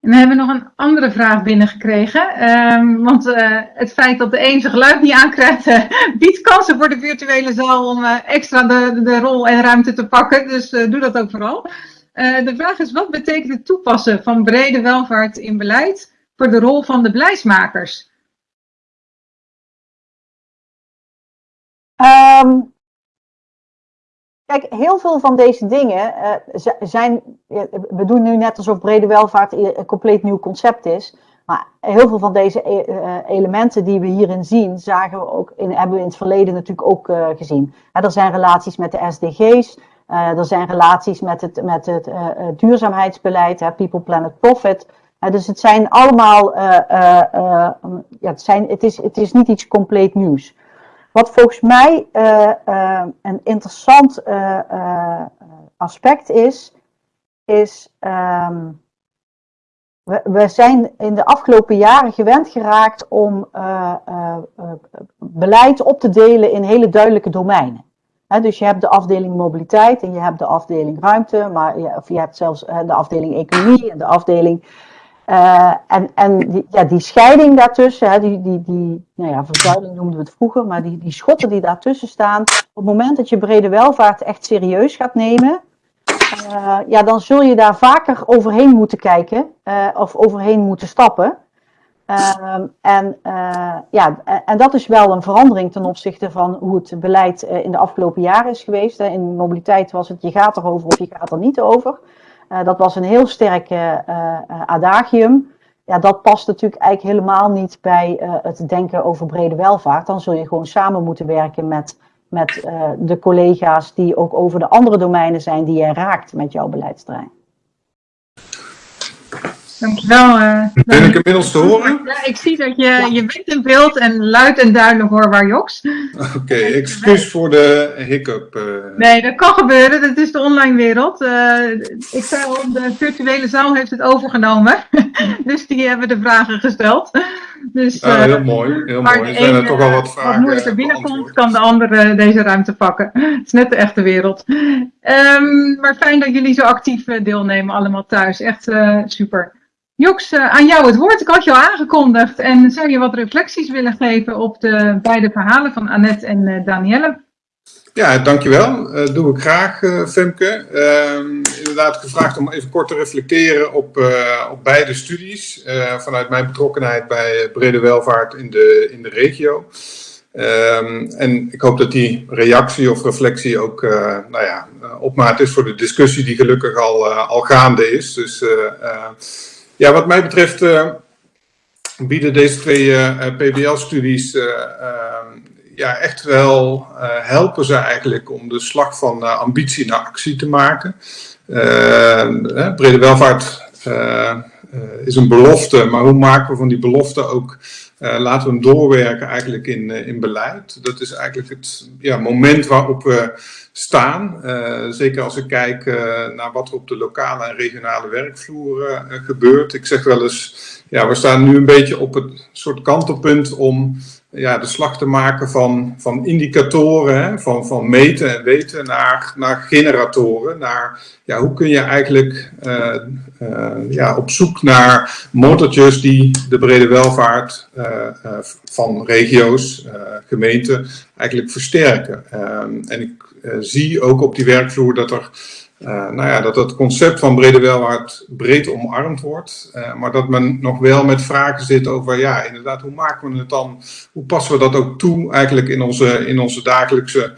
En we hebben nog een andere vraag binnengekregen. Um, want uh, het feit dat de een zijn geluid niet aankrijgt, uh, biedt kansen voor de virtuele zaal om uh, extra de, de rol en ruimte te pakken. Dus doe dat ook vooral. de vraag is, wat betekent het toepassen van brede welvaart in beleid voor de rol van de beleidsmakers? Um, Kijk, heel veel van deze dingen uh, zijn. We doen nu net alsof brede welvaart een compleet nieuw concept is. Maar heel veel van deze uh, elementen die we hierin zien, zagen we ook in, hebben we in het verleden natuurlijk ook uh, gezien. er zijn relaties met de SDG's, er zijn relaties met het, met het duurzaamheidsbeleid, hè, People, Planet, Profit. dus het zijn allemaal. ja, het, zijn, het, is, het is niet iets compleet nieuws. Wat volgens mij uh, uh, een interessant uh, aspect is, is um, we, zijn in de afgelopen jaren gewend geraakt om beleid op te delen in hele duidelijke domeinen. Dus je hebt de afdeling mobiliteit en je hebt de afdeling ruimte, maar je, of je hebt zelfs de afdeling economie en de afdeling uh, en en die, ja, die scheiding daartussen, hè, die, die, die nou ja, verzuiling noemden we het vroeger, maar die, die schotten die daartussen staan, op het moment dat je brede welvaart echt serieus gaat nemen, uh, ja, dan zul je daar vaker overheen moeten kijken uh, of overheen moeten stappen. en, ja, en dat is wel een verandering ten opzichte van hoe het beleid in de afgelopen jaren is geweest. In mobiliteit was het je gaat erover of je gaat er niet over. Uh, dat was een heel sterk uh, adagium. Ja, dat past natuurlijk eigenlijk helemaal niet bij het denken over brede welvaart. Dan zul je gewoon samen moeten werken met, met de collega's die ook over de andere domeinen zijn die je raakt met jouw beleidsterrein. Dankjewel. Uh, ben ik inmiddels te horen? Ja, ik zie dat je, je bent in beeld en luid en duidelijk hoorbaar, Joks. Oké, okay, excuus voor de hiccup. Uh. Nee, dat kan gebeuren. Dat is de online wereld. Uh, ik zei al, de virtuele zaal heeft het overgenomen. [LAUGHS] dus die hebben de vragen gesteld. Dus, ah, heel mooi, heel mooi. Er zijn er toch al wat vragen. Wat moeilijker binnenkomt, kan de andere deze ruimte pakken. [LAUGHS] Het is net de echte wereld. Um, maar fijn dat jullie zo actief deelnemen allemaal thuis. Echt super. Joks, eh, aan jou het woord. Ik had je al aangekondigd. En zou je wat reflecties willen geven op de beide verhalen van Annette en uh, Danielle? Ja, dankjewel. Uh, doe ik graag, uh, Femke. Uh, inderdaad gevraagd om even kort te reflecteren op, op beide studies. vanuit mijn betrokkenheid bij brede welvaart in de, in de regio. Um, en ik hoop dat die reactie of reflectie ook nou ja, opmaat is voor de discussie die gelukkig al, al gaande is. Dus ja, wat mij betreft uh, bieden deze twee uh, eh, PBL-studies ja, echt wel helpen ze eigenlijk om de slag van ambitie naar actie te maken. brede welvaart is een belofte, maar hoe maken we van die belofte ook, laten we hem doorwerken eigenlijk in, in beleid. Dat is eigenlijk het ja, moment waarop we staan. Zeker als ik kijk naar wat er op de lokale en regionale werkvloer gebeurt. Ik zeg wel eens, ja, we staan nu een beetje op het soort kantelpunt om ja, de slag te maken van, van indicatoren, hè, van, van meten en weten naar, naar generatoren. Naar ja, hoe kun je eigenlijk uh, uh, ja, op zoek naar motortjes die de brede welvaart uh, van regio's, gemeenten eigenlijk versterken. Ehm, en ik zie ook op die werkvloer dat er nou ja, dat het concept van brede welvaart breed omarmd wordt, uh, maar dat men nog wel met vragen zit over, ja, inderdaad, hoe maken we het dan, hoe passen we dat ook toe eigenlijk in onze, in onze dagelijkse,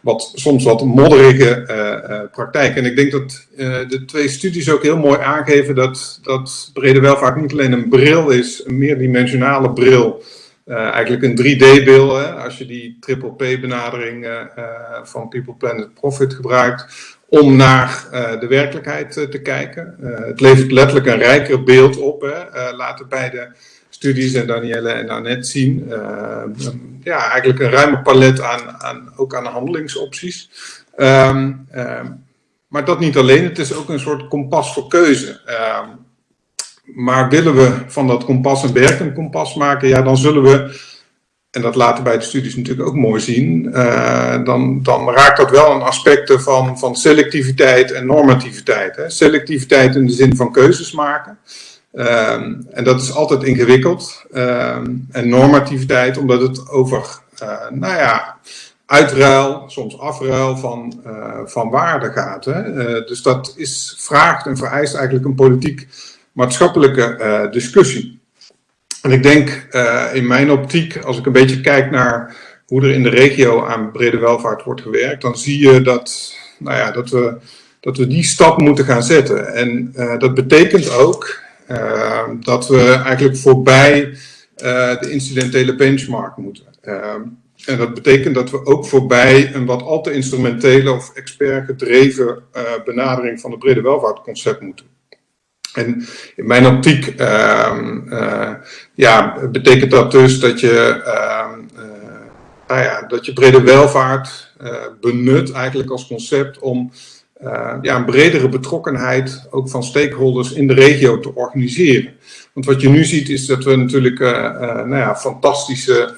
wat, soms wat modderige uh, praktijk. En ik denk dat de twee studies ook heel mooi aangeven dat, dat brede welvaart niet alleen een bril is, een meerdimensionale bril, eigenlijk een 3D-beeld, als je die triple P-benadering van People, Planet, Profit gebruikt, om naar uh, de werkelijkheid uh, te kijken. Uh, het levert letterlijk een rijker beeld op. Hè. laten beide studies en Danielle en Annette zien. ja, eigenlijk een ruime palet aan, aan, ook aan handelingsopties. Um, um, maar dat niet alleen, het is ook een soort kompas voor keuze. Um, maar willen we van dat kompas een werkend kompas maken, ja, dan zullen we en dat laten bij de studies natuurlijk ook mooi zien, uh, dan, dan raakt dat wel een aspecten van, van selectiviteit en normativiteit. Hè. Selectiviteit in de zin van keuzes maken. Um, en dat is altijd ingewikkeld. Um, en normativiteit omdat het over, uh, nou ja, uitruil, soms afruil van, uh, van waarde gaat. Hè. dus dat is, vraagt en vereist eigenlijk een politiek-maatschappelijke discussie. En ik denk uh, in mijn optiek, als ik een beetje kijk naar hoe er in de regio aan brede welvaart wordt gewerkt, dan zie je dat, nou ja, dat, we, dat we die stap moeten gaan zetten. En uh, dat betekent ook uh, dat we eigenlijk voorbij de incidentele benchmark moeten. en dat betekent dat we ook voorbij een wat al te instrumentele of expert gedreven benadering van het brede welvaartconcept moeten. En in mijn optiek uh, ja, betekent dat dus dat je, uh, nou ja, dat je brede welvaart uh, benut eigenlijk als concept om ja, een bredere betrokkenheid ook van stakeholders in de regio te organiseren. Want wat je nu ziet is dat we natuurlijk nou ja, fantastische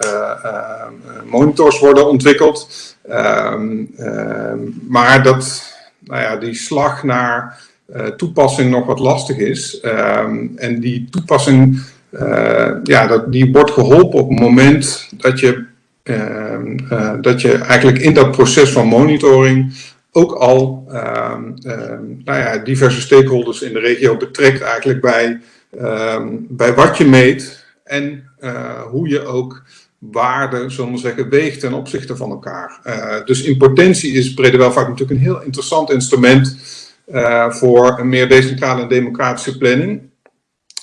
monitors worden ontwikkeld. Ehm, ehm, maar dat, nou ja, die slag naar toepassing nog wat lastig is. Um, en die toepassing, uh, ja, dat, die wordt geholpen op het moment dat je, uh, dat je eigenlijk in dat proces van monitoring ook al ehm, ehm, nou ja, diverse stakeholders in de regio betrekt eigenlijk bij, bij wat je meet en hoe je ook waarden, zullen we zeggen, weegt ten opzichte van elkaar. dus in potentie is brede welvaart natuurlijk een heel interessant instrument voor een meer decentrale en democratische planning.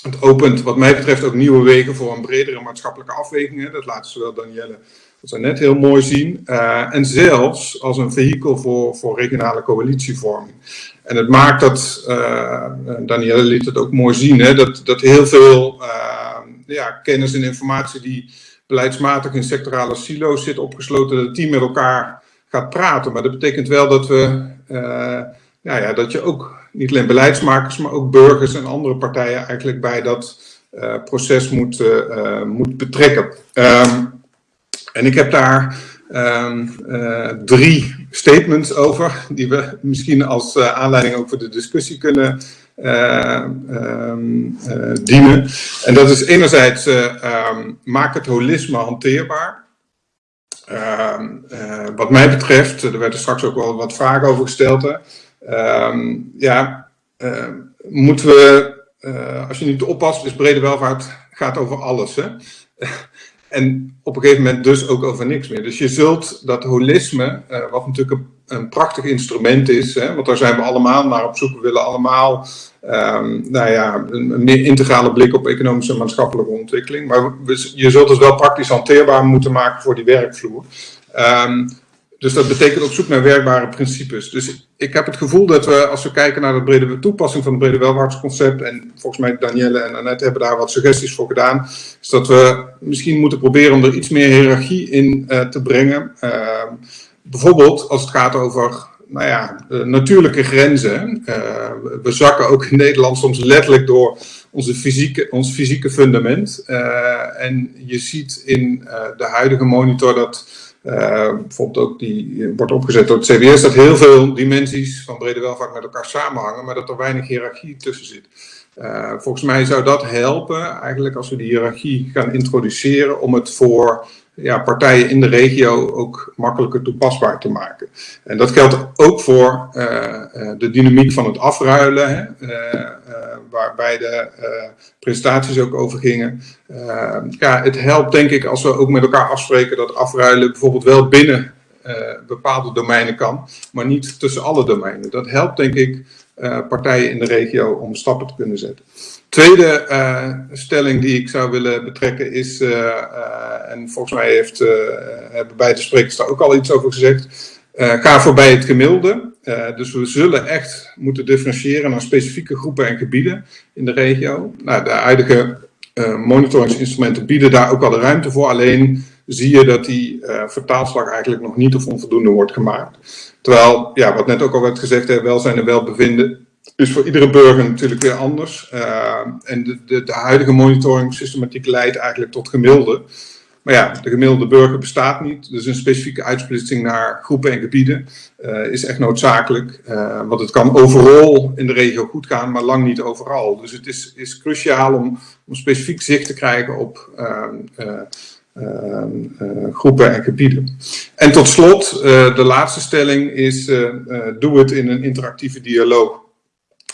Het opent wat mij betreft ook nieuwe wegen voor een bredere maatschappelijke afweging. Dat laten zowel Danielle als net heel mooi zien. Uh, en zelfs als een vehikel voor, voor regionale coalitievorming. En het maakt dat, uh, Danielle liet het ook mooi zien, hè, dat, dat heel veel ja, kennis en informatie die beleidsmatig in sectorale silo's zit opgesloten, dat die met elkaar gaat praten. Maar dat betekent wel dat we nou ja, dat je ook niet alleen beleidsmakers, maar ook burgers en andere partijen eigenlijk bij dat uh, proces moet, uh, moet betrekken. Um, en ik heb daar uh, drie statements over, die we misschien als aanleiding ook voor de discussie kunnen um, dienen. En dat is enerzijds, maak het holisme hanteerbaar. wat mij betreft, er werd er straks ook wel wat vragen over gesteld, Um, ja, uh, moeten we, uh, als je niet oppast, is brede welvaart gaat over alles. Hè? [LAUGHS] en op een gegeven moment dus ook over niks meer. Dus je zult dat holisme, uh, wat natuurlijk een, een, prachtig instrument is, hè, want daar zijn we allemaal naar op zoek. We willen allemaal um, nou ja, een, meer integrale blik op economische en maatschappelijke ontwikkeling. Maar je zult het wel praktisch hanteerbaar moeten maken voor die werkvloer. Um, dus dat betekent op zoek naar werkbare principes. Dus ik heb het gevoel dat we, als we kijken naar de brede toepassing van het brede welvaartsconcept, en volgens mij Danielle en Annette hebben daar wat suggesties voor gedaan, is dat we misschien moeten proberen om er iets meer hiërarchie in uh, te brengen. Uh, bijvoorbeeld als het gaat over nou ja, natuurlijke grenzen. Uh, we zakken ook in Nederland soms letterlijk door onze fysieke, ons fysieke fundament. en je ziet in de huidige monitor dat bijvoorbeeld ook die wordt opgezet door het CBS, dat heel veel dimensies van brede welvaart met elkaar samenhangen, maar dat er weinig hiërarchie tussen zit. volgens mij zou dat helpen, eigenlijk als we die hiërarchie gaan introduceren, om het voor ja, partijen in de regio ook makkelijker toepasbaar te maken. En dat geldt ook voor de dynamiek van het afruilen, hè, waarbij de presentaties ook over gingen. ja, het helpt denk ik als we ook met elkaar afspreken dat afruilen bijvoorbeeld wel binnen bepaalde domeinen kan, maar niet tussen alle domeinen. Dat helpt denk ik partijen in de regio om stappen te kunnen zetten. Tweede stelling die ik zou willen betrekken is, en volgens mij heeft, hebben beide sprekers daar ook al iets over gezegd, ga voorbij het gemiddelde. Dus we zullen echt moeten differentiëren naar specifieke groepen en gebieden in de regio. Nou, de huidige monitoringsinstrumenten bieden daar ook al de ruimte voor, alleen zie je dat die vertaalslag eigenlijk nog niet of onvoldoende wordt gemaakt. Terwijl, ja, wat net ook al werd gezegd, hè, welzijn en welbevinden is voor iedere burger natuurlijk weer anders. Uh, en de, de, de, huidige monitoring systematiek leidt eigenlijk tot gemiddelde. Maar ja, de gemiddelde burger bestaat niet. Dus een specifieke uitsplitsing naar groepen en gebieden uh, is echt noodzakelijk. Uh, want het kan overal in de regio goed gaan, maar lang niet overal. Dus het is, is cruciaal om, om specifiek zicht te krijgen op groepen en gebieden. En tot slot, de laatste stelling is, doe het in een interactieve dialoog.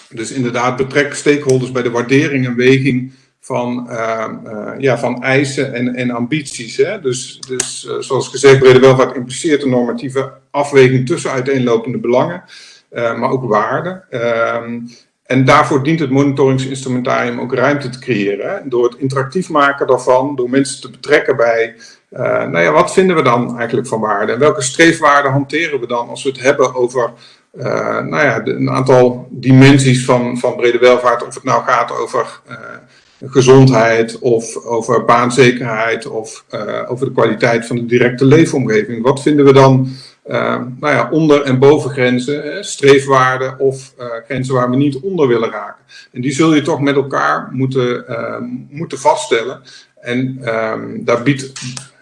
Dus inderdaad, betrek stakeholders bij de waardering en weging van, uh, uh, ja, van eisen en, en ambities. Hè? Dus, dus uh, zoals gezegd, brede welvaart impliceert een normatieve afweging tussen uiteenlopende belangen, maar ook waarden. Ehm, en daarvoor dient het monitoringsinstrumentarium ook ruimte te creëren. Door het interactief maken daarvan, door mensen te betrekken bij, nou ja, wat vinden we dan eigenlijk van waarde? En welke streefwaarden hanteren we dan als we het hebben over nou ja, een aantal dimensies van, van brede welvaart, of het nou gaat over gezondheid of over baanzekerheid of uh, over de kwaliteit van de directe leefomgeving. Wat vinden we dan nou ja, onder- en bovengrenzen, streefwaarden of grenzen waar we niet onder willen raken? En die zul je toch met elkaar moeten, moeten vaststellen. En um, daar biedt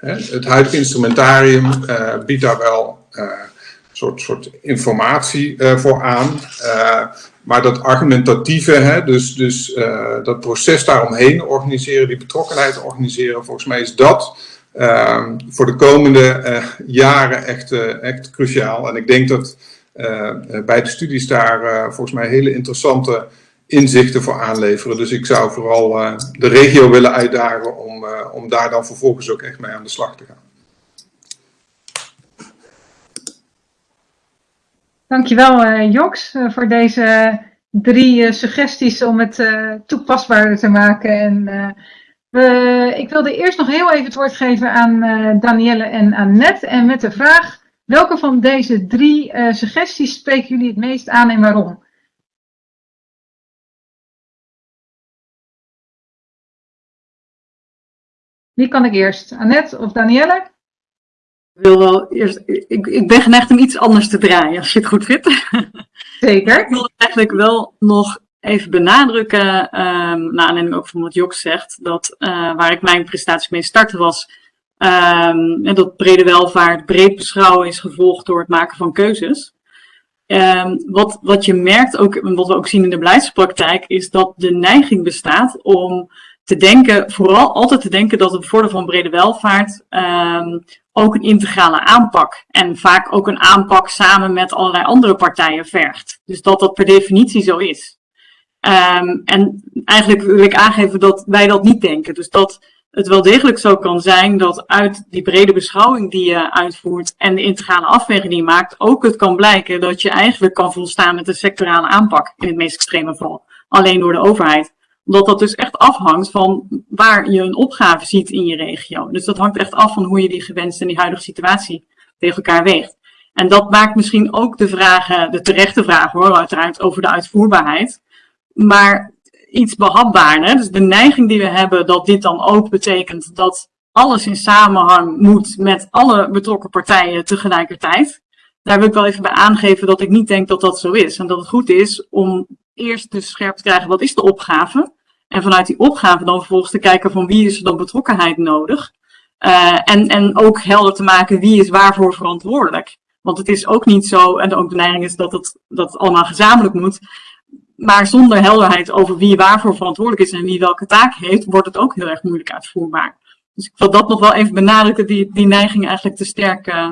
het huidige instrumentarium biedt daar wel soort, soort informatie voor aan. Maar dat argumentatieve, hè, dus, dus uh, dat proces daaromheen organiseren, die betrokkenheid organiseren, volgens mij is dat voor de komende jaren echt, echt cruciaal. En ik denk dat bij de studies daar volgens mij hele interessante inzichten voor aanleveren. Dus ik zou vooral de regio willen uitdagen om, om daar dan vervolgens ook echt mee aan de slag te gaan. Dankjewel uh, Joks uh, voor deze drie uh, suggesties om het toepasbaarder te maken. En, we, ik wilde eerst nog heel even het woord geven aan Danielle en Annette. En met de vraag, welke van deze drie suggesties spreken jullie het meest aan en waarom? Wie kan ik eerst? Annette of Danielle? Ik wil wel eerst, ik, ik ben geneigd om iets anders te draaien, als je het goed vindt. [LAUGHS] Zeker. ik wil eigenlijk wel nog even benadrukken, um, naar aanleiding ook van wat Jok zegt, dat uh, waar ik mijn presentatie mee startte was, um, dat brede welvaart breed beschouwen is gevolgd door het maken van keuzes. Um, wat, wat je merkt, ook, wat we ook zien in de beleidspraktijk, is dat de neiging bestaat om te denken, vooral altijd te denken dat het bevorderen van brede welvaart um, ook een integrale aanpak en vaak ook een aanpak samen met allerlei andere partijen vergt. Dus dat dat per definitie zo is. Um, en eigenlijk wil ik aangeven dat wij dat niet denken. Dus dat het wel degelijk zo kan zijn dat uit die brede beschouwing die je uitvoert en de integrale afweging die je maakt, ook het kan blijken dat je eigenlijk kan volstaan met een sectorale aanpak in het meest extreme geval. Alleen door de overheid omdat dat dus echt afhangt van waar je een opgave ziet in je regio. Dus dat hangt echt af van hoe je die gewenste en die huidige situatie tegen elkaar weegt. En dat maakt misschien ook de vragen, de terechte vragen hoor, uiteraard over de uitvoerbaarheid. Maar iets behapbaarder. Dus de neiging die we hebben dat dit dan ook betekent dat alles in samenhang moet met alle betrokken partijen tegelijkertijd. Daar wil ik wel even bij aangeven dat ik niet denk dat dat zo is. En dat het goed is om eerst dus scherp te krijgen wat is de opgave En vanuit die opgave dan vervolgens te kijken van wie is er dan betrokkenheid nodig. Uh, en, en ook helder te maken wie is waarvoor verantwoordelijk. Want het is ook niet zo, en ook de neiging is dat het, dat allemaal gezamenlijk moet. Maar zonder helderheid over wie waarvoor verantwoordelijk is en wie welke taak heeft, wordt het ook heel erg moeilijk uitvoerbaar. Dus ik wil dat nog wel even benadrukken, die, die neiging eigenlijk te sterk, uh,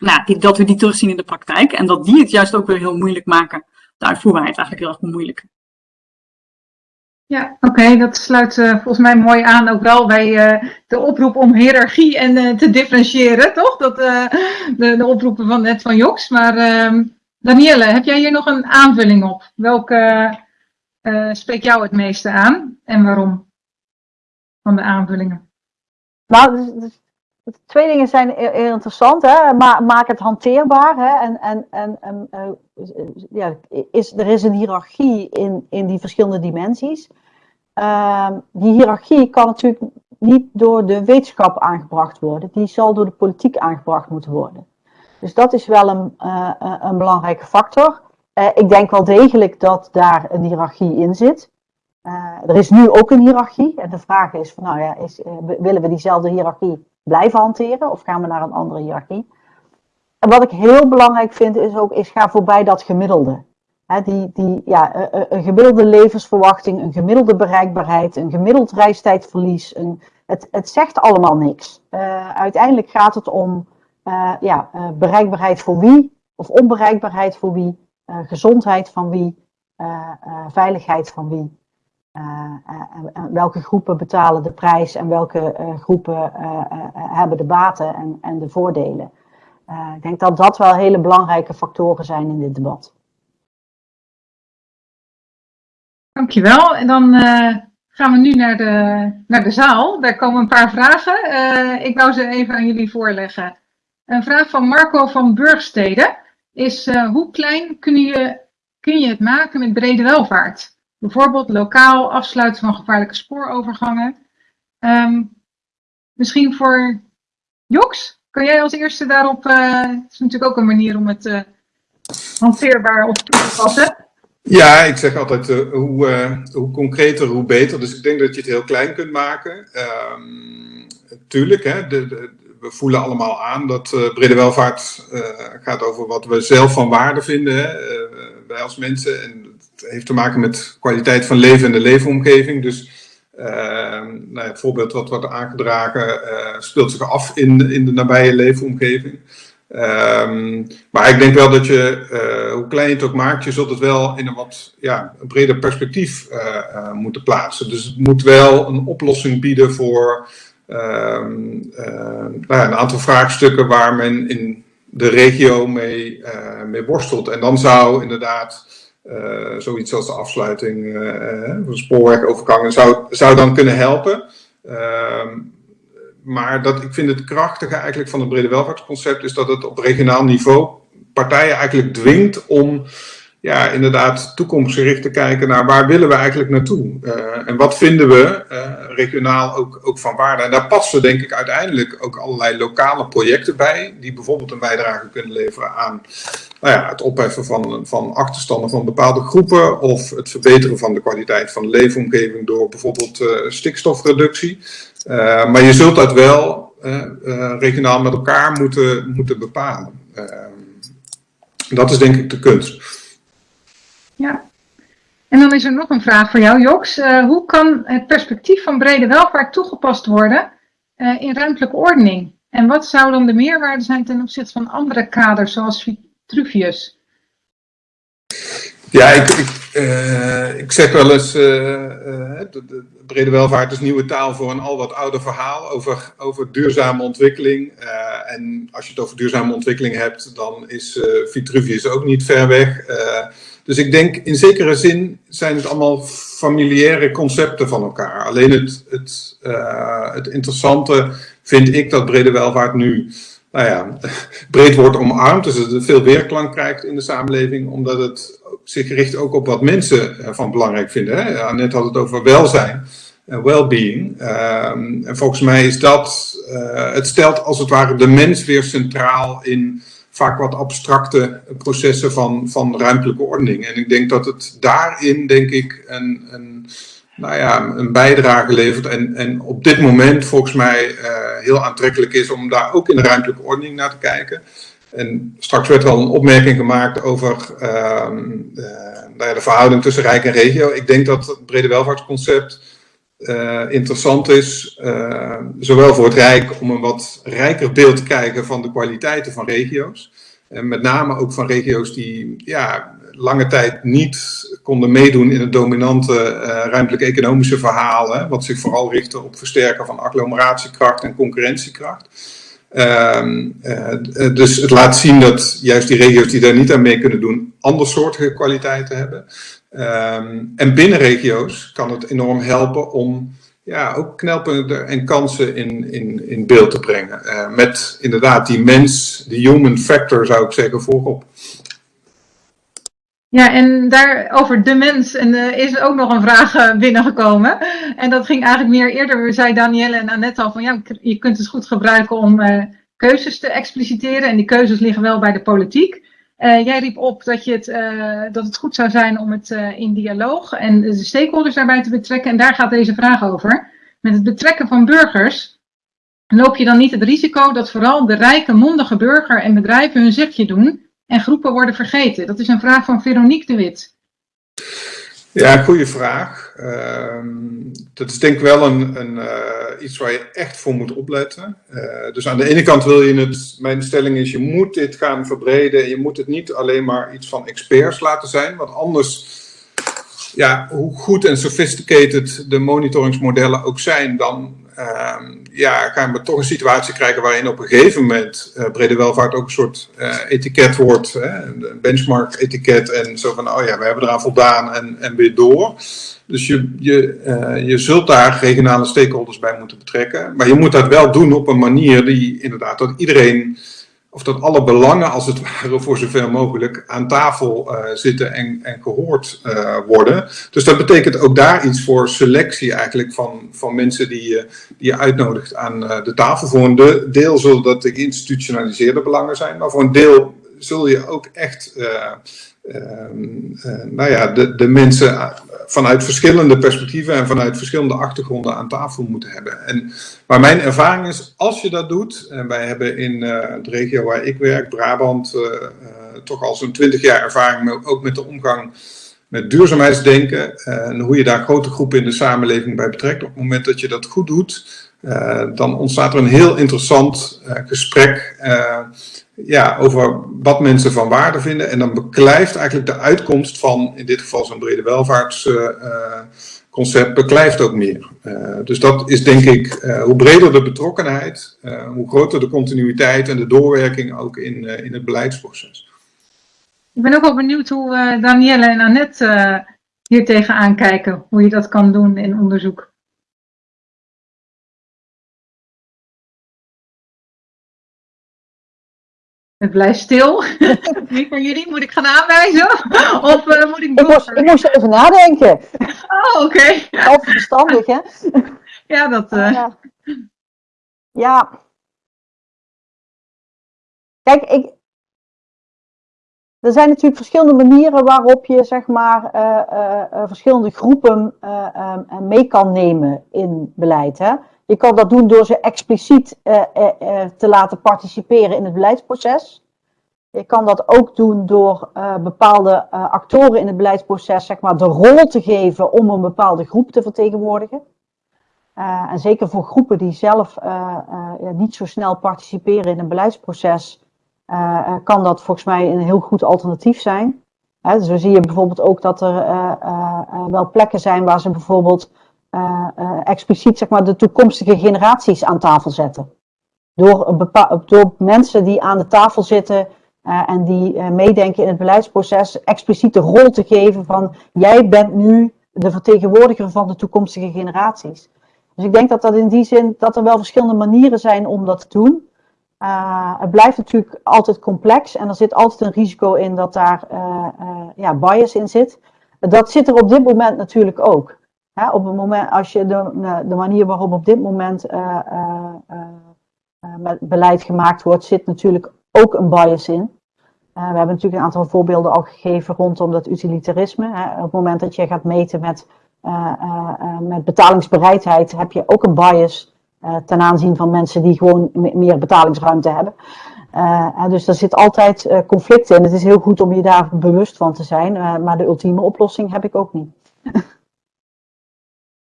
nou, dat we die terugzien in de praktijk. En dat die het juist ook weer heel moeilijk maken, de uitvoerbaarheid eigenlijk heel erg bemoeilijken. Ja, oké, dat sluit uh, volgens mij mooi aan ook wel bij uh, de oproep om hiërarchie en uh, te differentiëren, toch? Dat, de, de, oproepen van net van Joks. Maar ehm, Danielle, heb jij hier nog een aanvulling op? Welke spreekt jou het meeste aan en waarom van de aanvullingen? Nou, dus, dus, twee dingen zijn heel interessant. Hè? Ma maak het hanteerbaar. Hè? En, en, en, en ja, is, er is een hiërarchie in, in die verschillende dimensies. Uh, die hiërarchie kan natuurlijk niet door de wetenschap aangebracht worden. Die zal door de politiek aangebracht moeten worden. Dus dat is wel een, uh, een belangrijke factor. Ik denk wel degelijk dat daar een hiërarchie in zit. er is nu ook een hiërarchie. En de vraag is, van, nou ja, is, willen we diezelfde hiërarchie blijven hanteren? Of gaan we naar een andere hiërarchie? En wat ik heel belangrijk vind is ook, is ga voorbij dat gemiddelde. die, die, ja, een gemiddelde levensverwachting, een gemiddelde bereikbaarheid, een gemiddeld reistijdverlies. Een, het, het zegt allemaal niks. Uh, uiteindelijk gaat het om uh, ja, uh, bereikbaarheid voor wie, of onbereikbaarheid voor wie, gezondheid van wie, veiligheid van wie. Welke groepen betalen de prijs en welke groepen hebben de baten en, en de voordelen. Ik denk dat dat wel hele belangrijke factoren zijn in dit debat. Dankjewel. En dan gaan we nu naar de, naar de zaal. Daar komen een paar vragen. Ik wou ze even aan jullie voorleggen. Een vraag van Marco van Burgstede is hoe klein kun je, kun je het maken met brede welvaart? Bijvoorbeeld lokaal afsluiten van gevaarlijke spoorovergangen. Um, misschien voor Joks? Kan jij als eerste daarop, uh, het is natuurlijk ook een manier om het uh, hanteerbaar op te passen. Ja, ik zeg altijd uh, hoe, hoe concreter, hoe beter. Dus ik denk dat je het heel klein kunt maken. Um, tuurlijk, hè, de, we voelen allemaal aan dat brede welvaart gaat over wat we zelf van waarde vinden, hè, wij als mensen. En het heeft te maken met kwaliteit van leven en de leefomgeving. Dus uh, nou, het voorbeeld wat wordt aangedragen uh, speelt zich af in, in de nabije leefomgeving. Um, maar ik denk wel dat je, uh, hoe klein je het ook maakt, je zult het wel in een wat ja, een breder perspectief uh, moeten plaatsen. Dus het moet wel een oplossing bieden voor um, nou ja, een aantal vraagstukken waar men in de regio mee, mee worstelt. En dan zou inderdaad zoiets als de afsluiting uh, van spoorwegovergangen zou, zou dan kunnen helpen. Uh, maar dat, ik vind het krachtige eigenlijk van het brede welvaartsconcept is dat het op regionaal niveau partijen eigenlijk dwingt om ja, inderdaad toekomstgericht te kijken naar waar willen we eigenlijk naartoe. Uh, en wat vinden we regionaal ook, ook van waarde. En daar passen denk ik uiteindelijk ook allerlei lokale projecten bij, die bijvoorbeeld een bijdrage kunnen leveren aan nou ja, het opheffen van, van achterstanden van bepaalde groepen of het verbeteren van de kwaliteit van de leefomgeving door bijvoorbeeld uh, stikstofreductie. maar je zult dat wel regionaal met elkaar moeten, moeten bepalen. dat is denk ik de kunst. Ja. En dan is er nog een vraag voor jou, Joks. Hoe kan het perspectief van brede welvaart toegepast worden in ruimtelijke ordening? En wat zou dan de meerwaarde zijn ten opzichte van andere kaders, zoals Vitruvius? Ja, ik, ik, uh, ik zeg wel eens, de, de brede welvaart is nieuwe taal voor een al wat ouder verhaal over, over duurzame ontwikkeling. en als je het over duurzame ontwikkeling hebt, dan is Vitruvius ook niet ver weg. Dus ik denk in zekere zin zijn het allemaal familiaire concepten van elkaar. Alleen het, het, het interessante vind ik dat brede welvaart nu nou ja, [LAUGHS] breed wordt omarmd. Dus het veel weerklank krijgt in de samenleving, omdat het zich richt ook op wat mensen van belangrijk vinden. Hè? Net had het over welzijn en well-being. Um, en volgens mij is dat, uh, het stelt als het ware de mens weer centraal in vaak wat abstracte processen van, van ruimtelijke ordening. En ik denk dat het daarin, denk ik, een, een nou ja, een bijdrage levert. En, en op dit moment volgens mij heel aantrekkelijk is om daar ook in de ruimtelijke ordening naar te kijken. En straks werd al een opmerking gemaakt over uh, nou ja, de verhouding tussen rijk en regio. Ik denk dat het brede welvaartsconcept uh, interessant is, zowel voor het Rijk om een wat rijker beeld te krijgen van de kwaliteiten van regio's. En met name ook van regio's die ja, lange tijd niet konden meedoen in het dominante uh, ruimtelijk economische verhaal, hè, wat zich vooral richtte op versterken van agglomeratiekracht en concurrentiekracht. Um, uh, dus het laat zien dat juist die regio's die daar niet aan mee kunnen doen, andersoortige kwaliteiten hebben. Um, en binnen regio's kan het enorm helpen om ja, ook knelpunten en kansen in, in, in beeld te brengen. Met inderdaad die mens, de human factor zou ik zeggen, voorop. Ja, en daar over de mens en, uh, is ook nog een vraag uh, binnengekomen. En dat ging eigenlijk meer eerder, zei Danielle en Annette al van ja, je kunt het goed gebruiken om uh, keuzes te expliciteren. En die keuzes liggen wel bij de politiek. jij riep op dat, je het, dat het goed zou zijn om het in dialoog en de stakeholders daarbij te betrekken. En daar gaat deze vraag over. Met het betrekken van burgers loop je dan niet het risico dat vooral de rijke, mondige burger en bedrijven hun zegje doen en groepen worden vergeten? Dat is een vraag van Veronique de Wit. Ja, goede vraag. Uh, dat is denk ik wel een, een uh, iets waar je echt voor moet opletten. Uh, dus aan de ene kant wil je het, mijn stelling is, je moet dit gaan verbreden. Je moet het niet alleen maar iets van experts laten zijn, want anders, ja, hoe goed en sophisticated de monitoringsmodellen ook zijn, dan uh, ja, gaan we toch een situatie krijgen waarin op een gegeven moment uh, brede welvaart ook een soort uh, etiket wordt, hè, een benchmark etiket en zo van, oh ja, we hebben eraan voldaan en, en weer door. Dus je, je, uh, je zult daar regionale stakeholders bij moeten betrekken, maar je moet dat wel doen op een manier die inderdaad dat iedereen of dat alle belangen als het ware voor zover mogelijk aan tafel uh, zitten en, en gehoord uh, worden. Dus dat betekent ook daar iets voor selectie eigenlijk van, van mensen die die je uitnodigt aan uh, de tafel. Voor een deel zullen dat de geïnstitutionaliseerde belangen zijn, maar voor een deel zul je ook echt nou ja, de, de mensen vanuit verschillende perspectieven en vanuit verschillende achtergronden aan tafel moeten hebben. En, maar mijn ervaring is, als je dat doet, en wij hebben in de regio waar ik werk, Brabant, toch al zo'n twintig jaar ervaring, ook met de omgang met duurzaamheidsdenken en hoe je daar grote groepen in de samenleving bij betrekt. Op het moment dat je dat goed doet, dan ontstaat er een heel interessant gesprek ja, over wat mensen van waarde vinden. En dan beklijft eigenlijk de uitkomst van, in dit geval zo'n brede welvaartsconcept, uh, beklijft ook meer. Uh, dus dat is denk ik, uh, hoe breder de betrokkenheid, hoe groter de continuïteit en de doorwerking ook in, in het beleidsproces. Ik ben ook wel benieuwd hoe Danielle en Annette hier tegenaan kijken, hoe je dat kan doen in onderzoek. Het blijft stil. [LAUGHS] Wie van jullie moet ik gaan aanwijzen? Of uh, moet ik ik moest, ik moest even nadenken. Oh, oké. Okay. Altijd verstandig, hè? [LAUGHS] Ja, dat... Uh... Ja. ja. Kijk, ik... Er zijn natuurlijk verschillende manieren waarop je, zeg maar, uh, verschillende groepen mee kan nemen in beleid, hè? Je kan dat doen door ze expliciet uh, uh, te laten participeren in het beleidsproces. Je kan dat ook doen door bepaalde actoren in het beleidsproces zeg maar, de rol te geven om een bepaalde groep te vertegenwoordigen. en zeker voor groepen die zelf niet zo snel participeren in een beleidsproces, kan dat volgens mij een heel goed alternatief zijn. Hè, zo zie je bijvoorbeeld ook dat er wel plekken zijn waar ze bijvoorbeeld expliciet zeg maar, de toekomstige generaties aan tafel zetten. Door, door mensen die aan de tafel zitten uh, en die meedenken in het beleidsproces, expliciet de rol te geven van jij bent nu de vertegenwoordiger van de toekomstige generaties. Dus ik denk dat dat in die zin, dat er wel verschillende manieren zijn om dat te doen. het blijft natuurlijk altijd complex en er zit altijd een risico in dat daar ja, bias in zit. Dat zit er op dit moment natuurlijk ook op het moment, als je de, de manier waarop op dit moment uh, uh, uh, met beleid gemaakt wordt, zit natuurlijk ook een bias in. we hebben natuurlijk een aantal voorbeelden al gegeven rondom dat utilitarisme. Hè. Op het moment dat je gaat meten met eh, eh, eh, met betalingsbereidheid heb je ook een bias eh, ten aanzien van mensen die gewoon me- meer betalingsruimte hebben. Eh, en dus er zit altijd eh, conflict in. Het is heel goed om je daar bewust van te zijn, eh, maar de ultieme oplossing heb ik ook niet. [LAUGHS]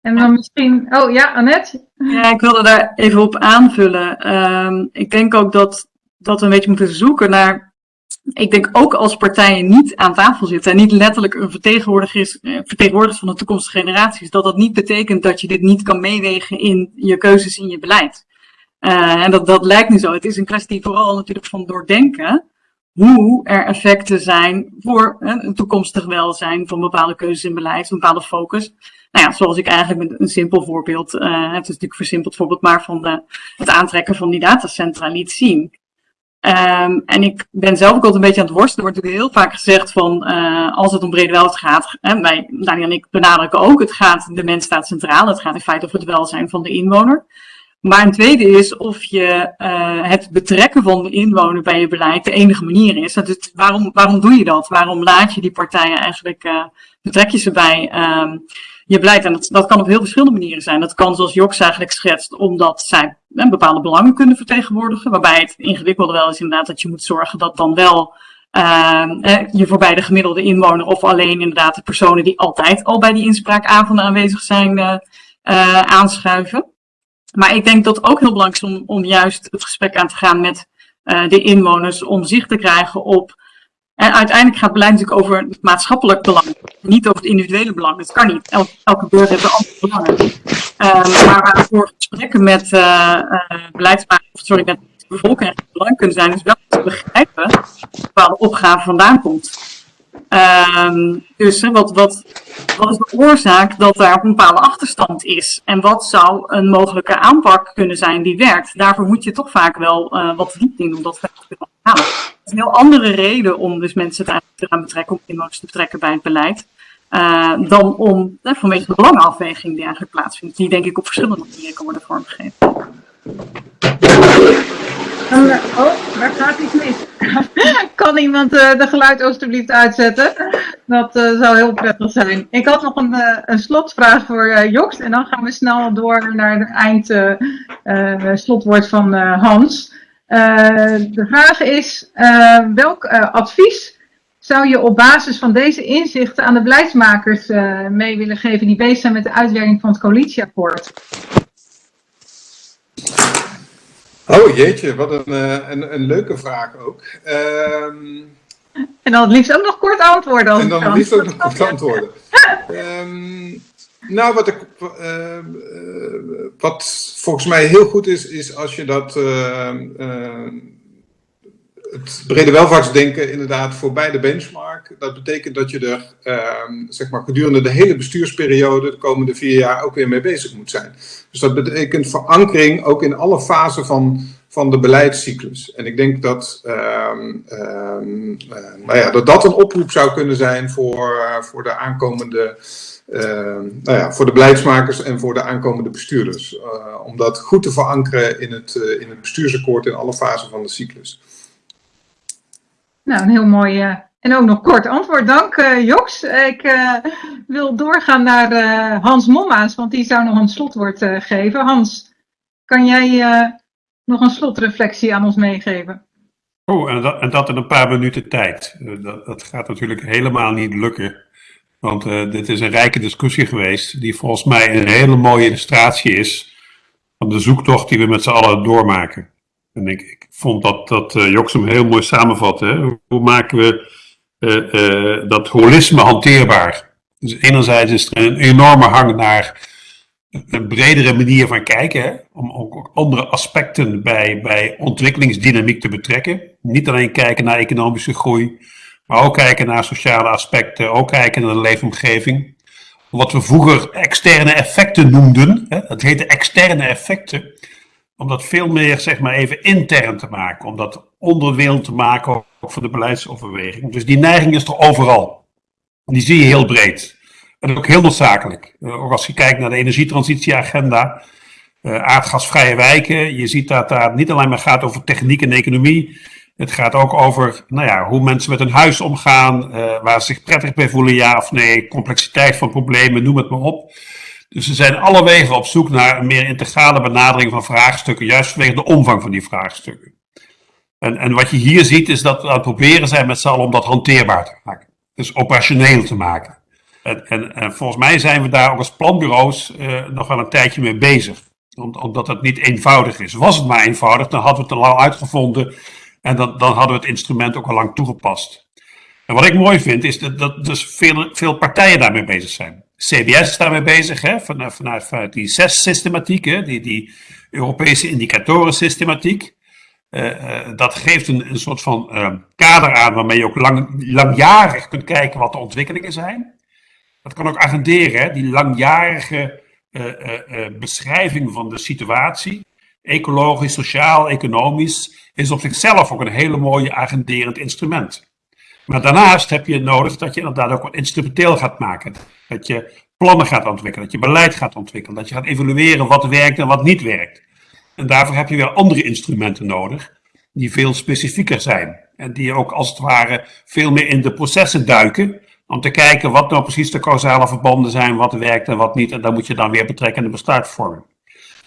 En dan misschien, oh ja, Annette? Ja, ik wilde daar even op aanvullen. Ehm, ik denk ook dat, dat we een beetje moeten zoeken naar. Ik denk ook als partijen niet aan tafel zitten en niet letterlijk een vertegenwoordiger is, eh, vertegenwoordiger van de toekomstige generaties, dat dat niet betekent dat je dit niet kan meewegen in je keuzes in je beleid. Eh, en dat, dat lijkt nu zo. Het is een kwestie vooral natuurlijk van doordenken hoe er effecten zijn voor eh, een toekomstig welzijn van bepaalde keuzes in beleid, een bepaalde focus. Nou ja, zoals ik eigenlijk met een simpel voorbeeld, eh, het is natuurlijk versimpeld voorbeeld, maar van de, het aantrekken van die datacentra liet zien. Ehm, en ik ben zelf ook altijd een beetje aan het worstelen. Er wordt natuurlijk heel vaak gezegd van, eh, als het om brede welzijn gaat, hè, wij, Daniel en ik benadrukken ook, het gaat, de mens staat centraal, het gaat in feite over het welzijn van de inwoner. Maar een tweede is of je eh, het betrekken van de inwoner bij je beleid de enige manier is. Is waarom, waarom doe je dat? Waarom laat je die partijen eigenlijk, eh, betrek je ze bij ehm, je beleid? En dat, kan op heel verschillende manieren zijn. Dat kan zoals Joks eigenlijk schetst, omdat zij eh, bepaalde belangen kunnen vertegenwoordigen. Waarbij het ingewikkelde wel is inderdaad dat je moet zorgen dat dan wel ehm, eh, je voorbij de gemiddelde inwoner of alleen inderdaad de personen die altijd al bij die inspraakavonden aanwezig zijn eh, eh, aanschuiven. Maar ik denk dat het ook heel belangrijk is om, om juist het gesprek aan te gaan met eh, de inwoners, om zicht te krijgen op. En uiteindelijk gaat beleid natuurlijk over het maatschappelijk belang, niet over het individuele belang. Dat kan niet. Elke, elke beurt heeft een ander belang. Ehm, maar waarvoor gesprekken met eh eh, beleidsmakers, sorry, met de bevolking belangrijk kunnen zijn, is wel te begrijpen waar bepaalde opgave vandaan komt. Ehm, dus wat, wat, wat is de oorzaak dat daar een bepaalde achterstand is? En wat zou een mogelijke aanpak kunnen zijn die werkt? Daarvoor moet je toch vaak wel eh, wat diep in om dat te kunnen halen. Het is een heel andere reden om dus mensen te te gaan betrekken, om inwoners te betrekken bij het beleid. eh, dan om, eh, vanwege de belangenafweging die eigenlijk plaatsvindt. Die denk ik op verschillende manieren kan worden vormgegeven. Eh, oh, daar gaat iets mis. [LAUGHS] kan iemand eh, de geluid alstublieft uitzetten? Dat eh, zou heel prettig zijn. Ik had nog een, een slotvraag voor Joks. En dan gaan we snel door naar het eind slotwoord van Hans. De vraag is, welk advies zou je op basis van deze inzichten aan de beleidsmakers mee willen geven die bezig zijn met de uitwerking van het coalitieakkoord? Oh jeetje, wat een, eh, een, een leuke vraag ook. Ehm, En dan het liefst ook nog kort antwoorden. Als en het dan kan. liefst ook nog kort antwoorden. Ehm, nou, wat, ik, ehm, eh, wat volgens mij heel goed is, is als je dat het brede welvaartsdenken inderdaad voorbij de benchmark. Dat betekent dat je er ehm, zeg maar, gedurende de hele bestuursperiode, de komende vier jaar, ook weer mee bezig moet zijn. Dus dat betekent verankering ook in alle fasen van, van de beleidscyclus. En ik denk dat, ehm, ehm, eh, nou ja, dat een oproep zou kunnen zijn voor, eh, voor de aankomende. nou ja, voor de beleidsmakers en voor de aankomende bestuurders. Eh, om dat goed te verankeren in het, eh, in het bestuursakkoord in alle fasen van de cyclus. Nou, een heel mooi eh, en ook nog kort antwoord. Dank eh, Joks. Ik eh, wil doorgaan naar Hans Mommaas, want die zou nog een slotwoord geven. Hans, kan jij nog een slotreflectie aan ons meegeven? Oh, en dat, en dat in een paar minuten tijd. Dat, dat gaat natuurlijk helemaal niet lukken. Want dit is een rijke discussie geweest, die volgens mij een hele mooie illustratie is van de zoektocht die we met z'n allen doormaken. En ik, ik vond dat, dat hem heel mooi samenvatte. Hè? Hoe, maken we uh, uh, dat holisme hanteerbaar? Dus enerzijds is er een enorme hang naar een bredere manier van kijken, hè? om ook andere aspecten bij, bij ontwikkelingsdynamiek te betrekken. Niet alleen kijken naar economische groei, maar ook kijken naar sociale aspecten, ook kijken naar de leefomgeving. Wat we vroeger externe effecten noemden, hè? dat heette externe effecten, om dat veel meer zeg maar even intern te maken, om dat onderdeel te maken ook voor de beleidsoverweging. Dus die neiging is er overal. Die zie je heel breed. En ook heel noodzakelijk. Uh, ook als je kijkt naar de energietransitieagenda, uh, aardgasvrije wijken, je ziet dat daar niet alleen maar gaat over techniek en economie. Het gaat ook over nou ja, hoe mensen met hun huis omgaan, uh, waar ze zich prettig bij voelen, ja of nee, complexiteit van problemen, noem het maar op. Dus we zijn alle wegen op zoek naar een meer integrale benadering van vraagstukken, juist vanwege de omvang van die vraagstukken. En, en wat je hier ziet is dat we aan het proberen zijn met z'n allen om dat hanteerbaar te maken. Dus operationeel te maken. En, en, en volgens mij zijn we daar ook als planbureaus uh, nog wel een tijdje mee bezig. omdat het niet eenvoudig is. Was het maar eenvoudig, dan hadden we het al uitgevonden en dan, dan hadden we het instrument ook al lang toegepast. En wat ik mooi vind, is dat, dat dus veel, veel partijen daarmee bezig zijn. CBS is daarmee bezig, hè, vanuit, vanuit, vanuit die zes-systematiek, die, die Europese indicatorensystematiek. Uh, dat geeft een, een soort van uh, kader aan waarmee je ook lang, langjarig kunt kijken wat de ontwikkelingen zijn. Dat kan ook agenderen, hè, die langjarige beschrijving van de situatie, ecologisch, sociaal, economisch, is op zichzelf ook een hele mooie agenderend instrument. Maar daarnaast heb je nodig dat je inderdaad ook wat instrumenteel gaat maken. Dat je plannen gaat ontwikkelen, dat je beleid gaat ontwikkelen, dat je gaat evalueren wat werkt en wat niet werkt. En daarvoor heb je weer andere instrumenten nodig, die veel specifieker zijn. En die ook als het ware veel meer in de processen duiken, om te kijken wat nou precies de causale verbanden zijn, wat werkt en wat niet. En dan moet je dan weer betrekken in de besluitvorming.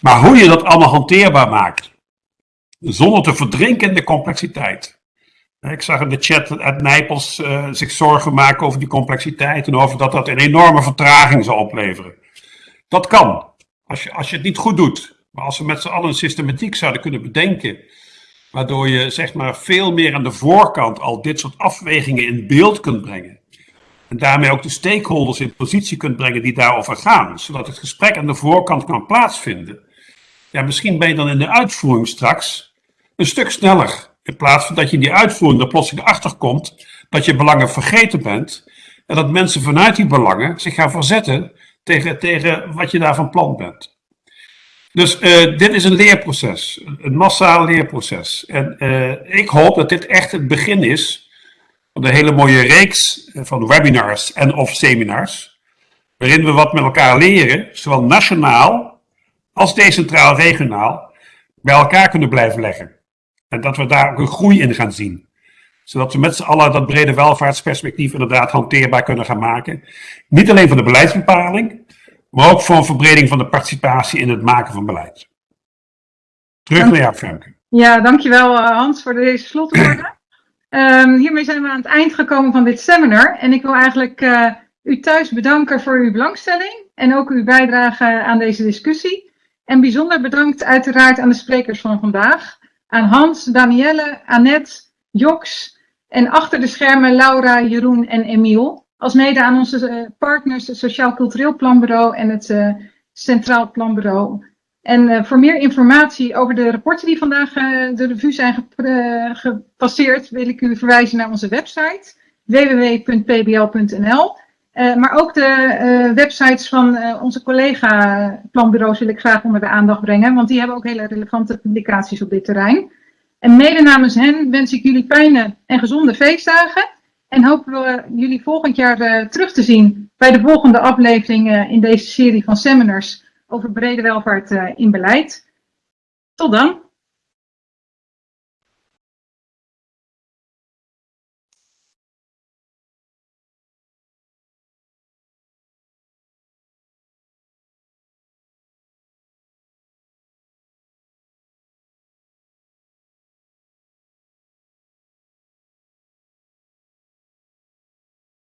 Maar hoe je dat allemaal hanteerbaar maakt, zonder te verdrinken in de complexiteit. Ik zag in de chat uit Nijpels uh, zich zorgen maken over die complexiteit en over dat dat een enorme vertraging zal opleveren. Dat kan, als je, als je het niet goed doet. Maar als we met z'n allen een systematiek zouden kunnen bedenken, waardoor je zeg maar veel meer aan de voorkant al dit soort afwegingen in beeld kunt brengen. En daarmee ook de stakeholders in positie kunt brengen die daarover gaan, zodat het gesprek aan de voorkant kan plaatsvinden. Ja, misschien ben je dan in de uitvoering straks een stuk sneller. In plaats van dat je die uitvoering er plotseling achter komt dat je belangen vergeten bent. En dat mensen vanuit die belangen zich gaan verzetten tegen, tegen wat je daar van plan bent. Dus uh, dit is een leerproces, een massaal leerproces. En uh, ik hoop dat dit echt het begin is van een hele mooie reeks van webinars en of seminars. Waarin we wat met elkaar leren, zowel nationaal als decentraal regionaal, bij elkaar kunnen blijven leggen. En dat we daar ook een groei in gaan zien. Zodat we met z'n allen dat brede welvaartsperspectief inderdaad hanteerbaar kunnen gaan maken. Niet alleen voor de beleidsbepaling, maar ook voor een verbreding van de participatie in het maken van beleid. Terug naar jou, Femke. Ja, dankjewel uh, Hans voor deze slotwoorden. um, [CLEARS THROAT] hiermee zijn we aan het eind gekomen van dit seminar. En ik wil eigenlijk uh, u thuis bedanken voor uw belangstelling en ook uw bijdrage aan deze discussie. En bijzonder bedankt uiteraard aan de sprekers van vandaag aan Hans, Danielle, Annette, Joks en achter de schermen Laura, Jeroen en Emiel. Als mede aan onze eh, partners, het Sociaal Cultureel Planbureau en het uh, Centraal Planbureau. En uh, voor meer informatie over de rapporten die vandaag de revue zijn gepasseerd, wil ik u verwijzen naar onze website www.pbl.nl. Uh, maar ook de uh, websites van uh, onze collega-planbureaus wil ik graag onder de aandacht brengen, want die hebben ook hele relevante publicaties op dit terrein. En mede namens hen wens ik jullie fijne en gezonde feestdagen en hopen we jullie volgend jaar terug te zien bij de volgende aflevering in deze serie van seminars over brede welvaart in beleid. Tot dan!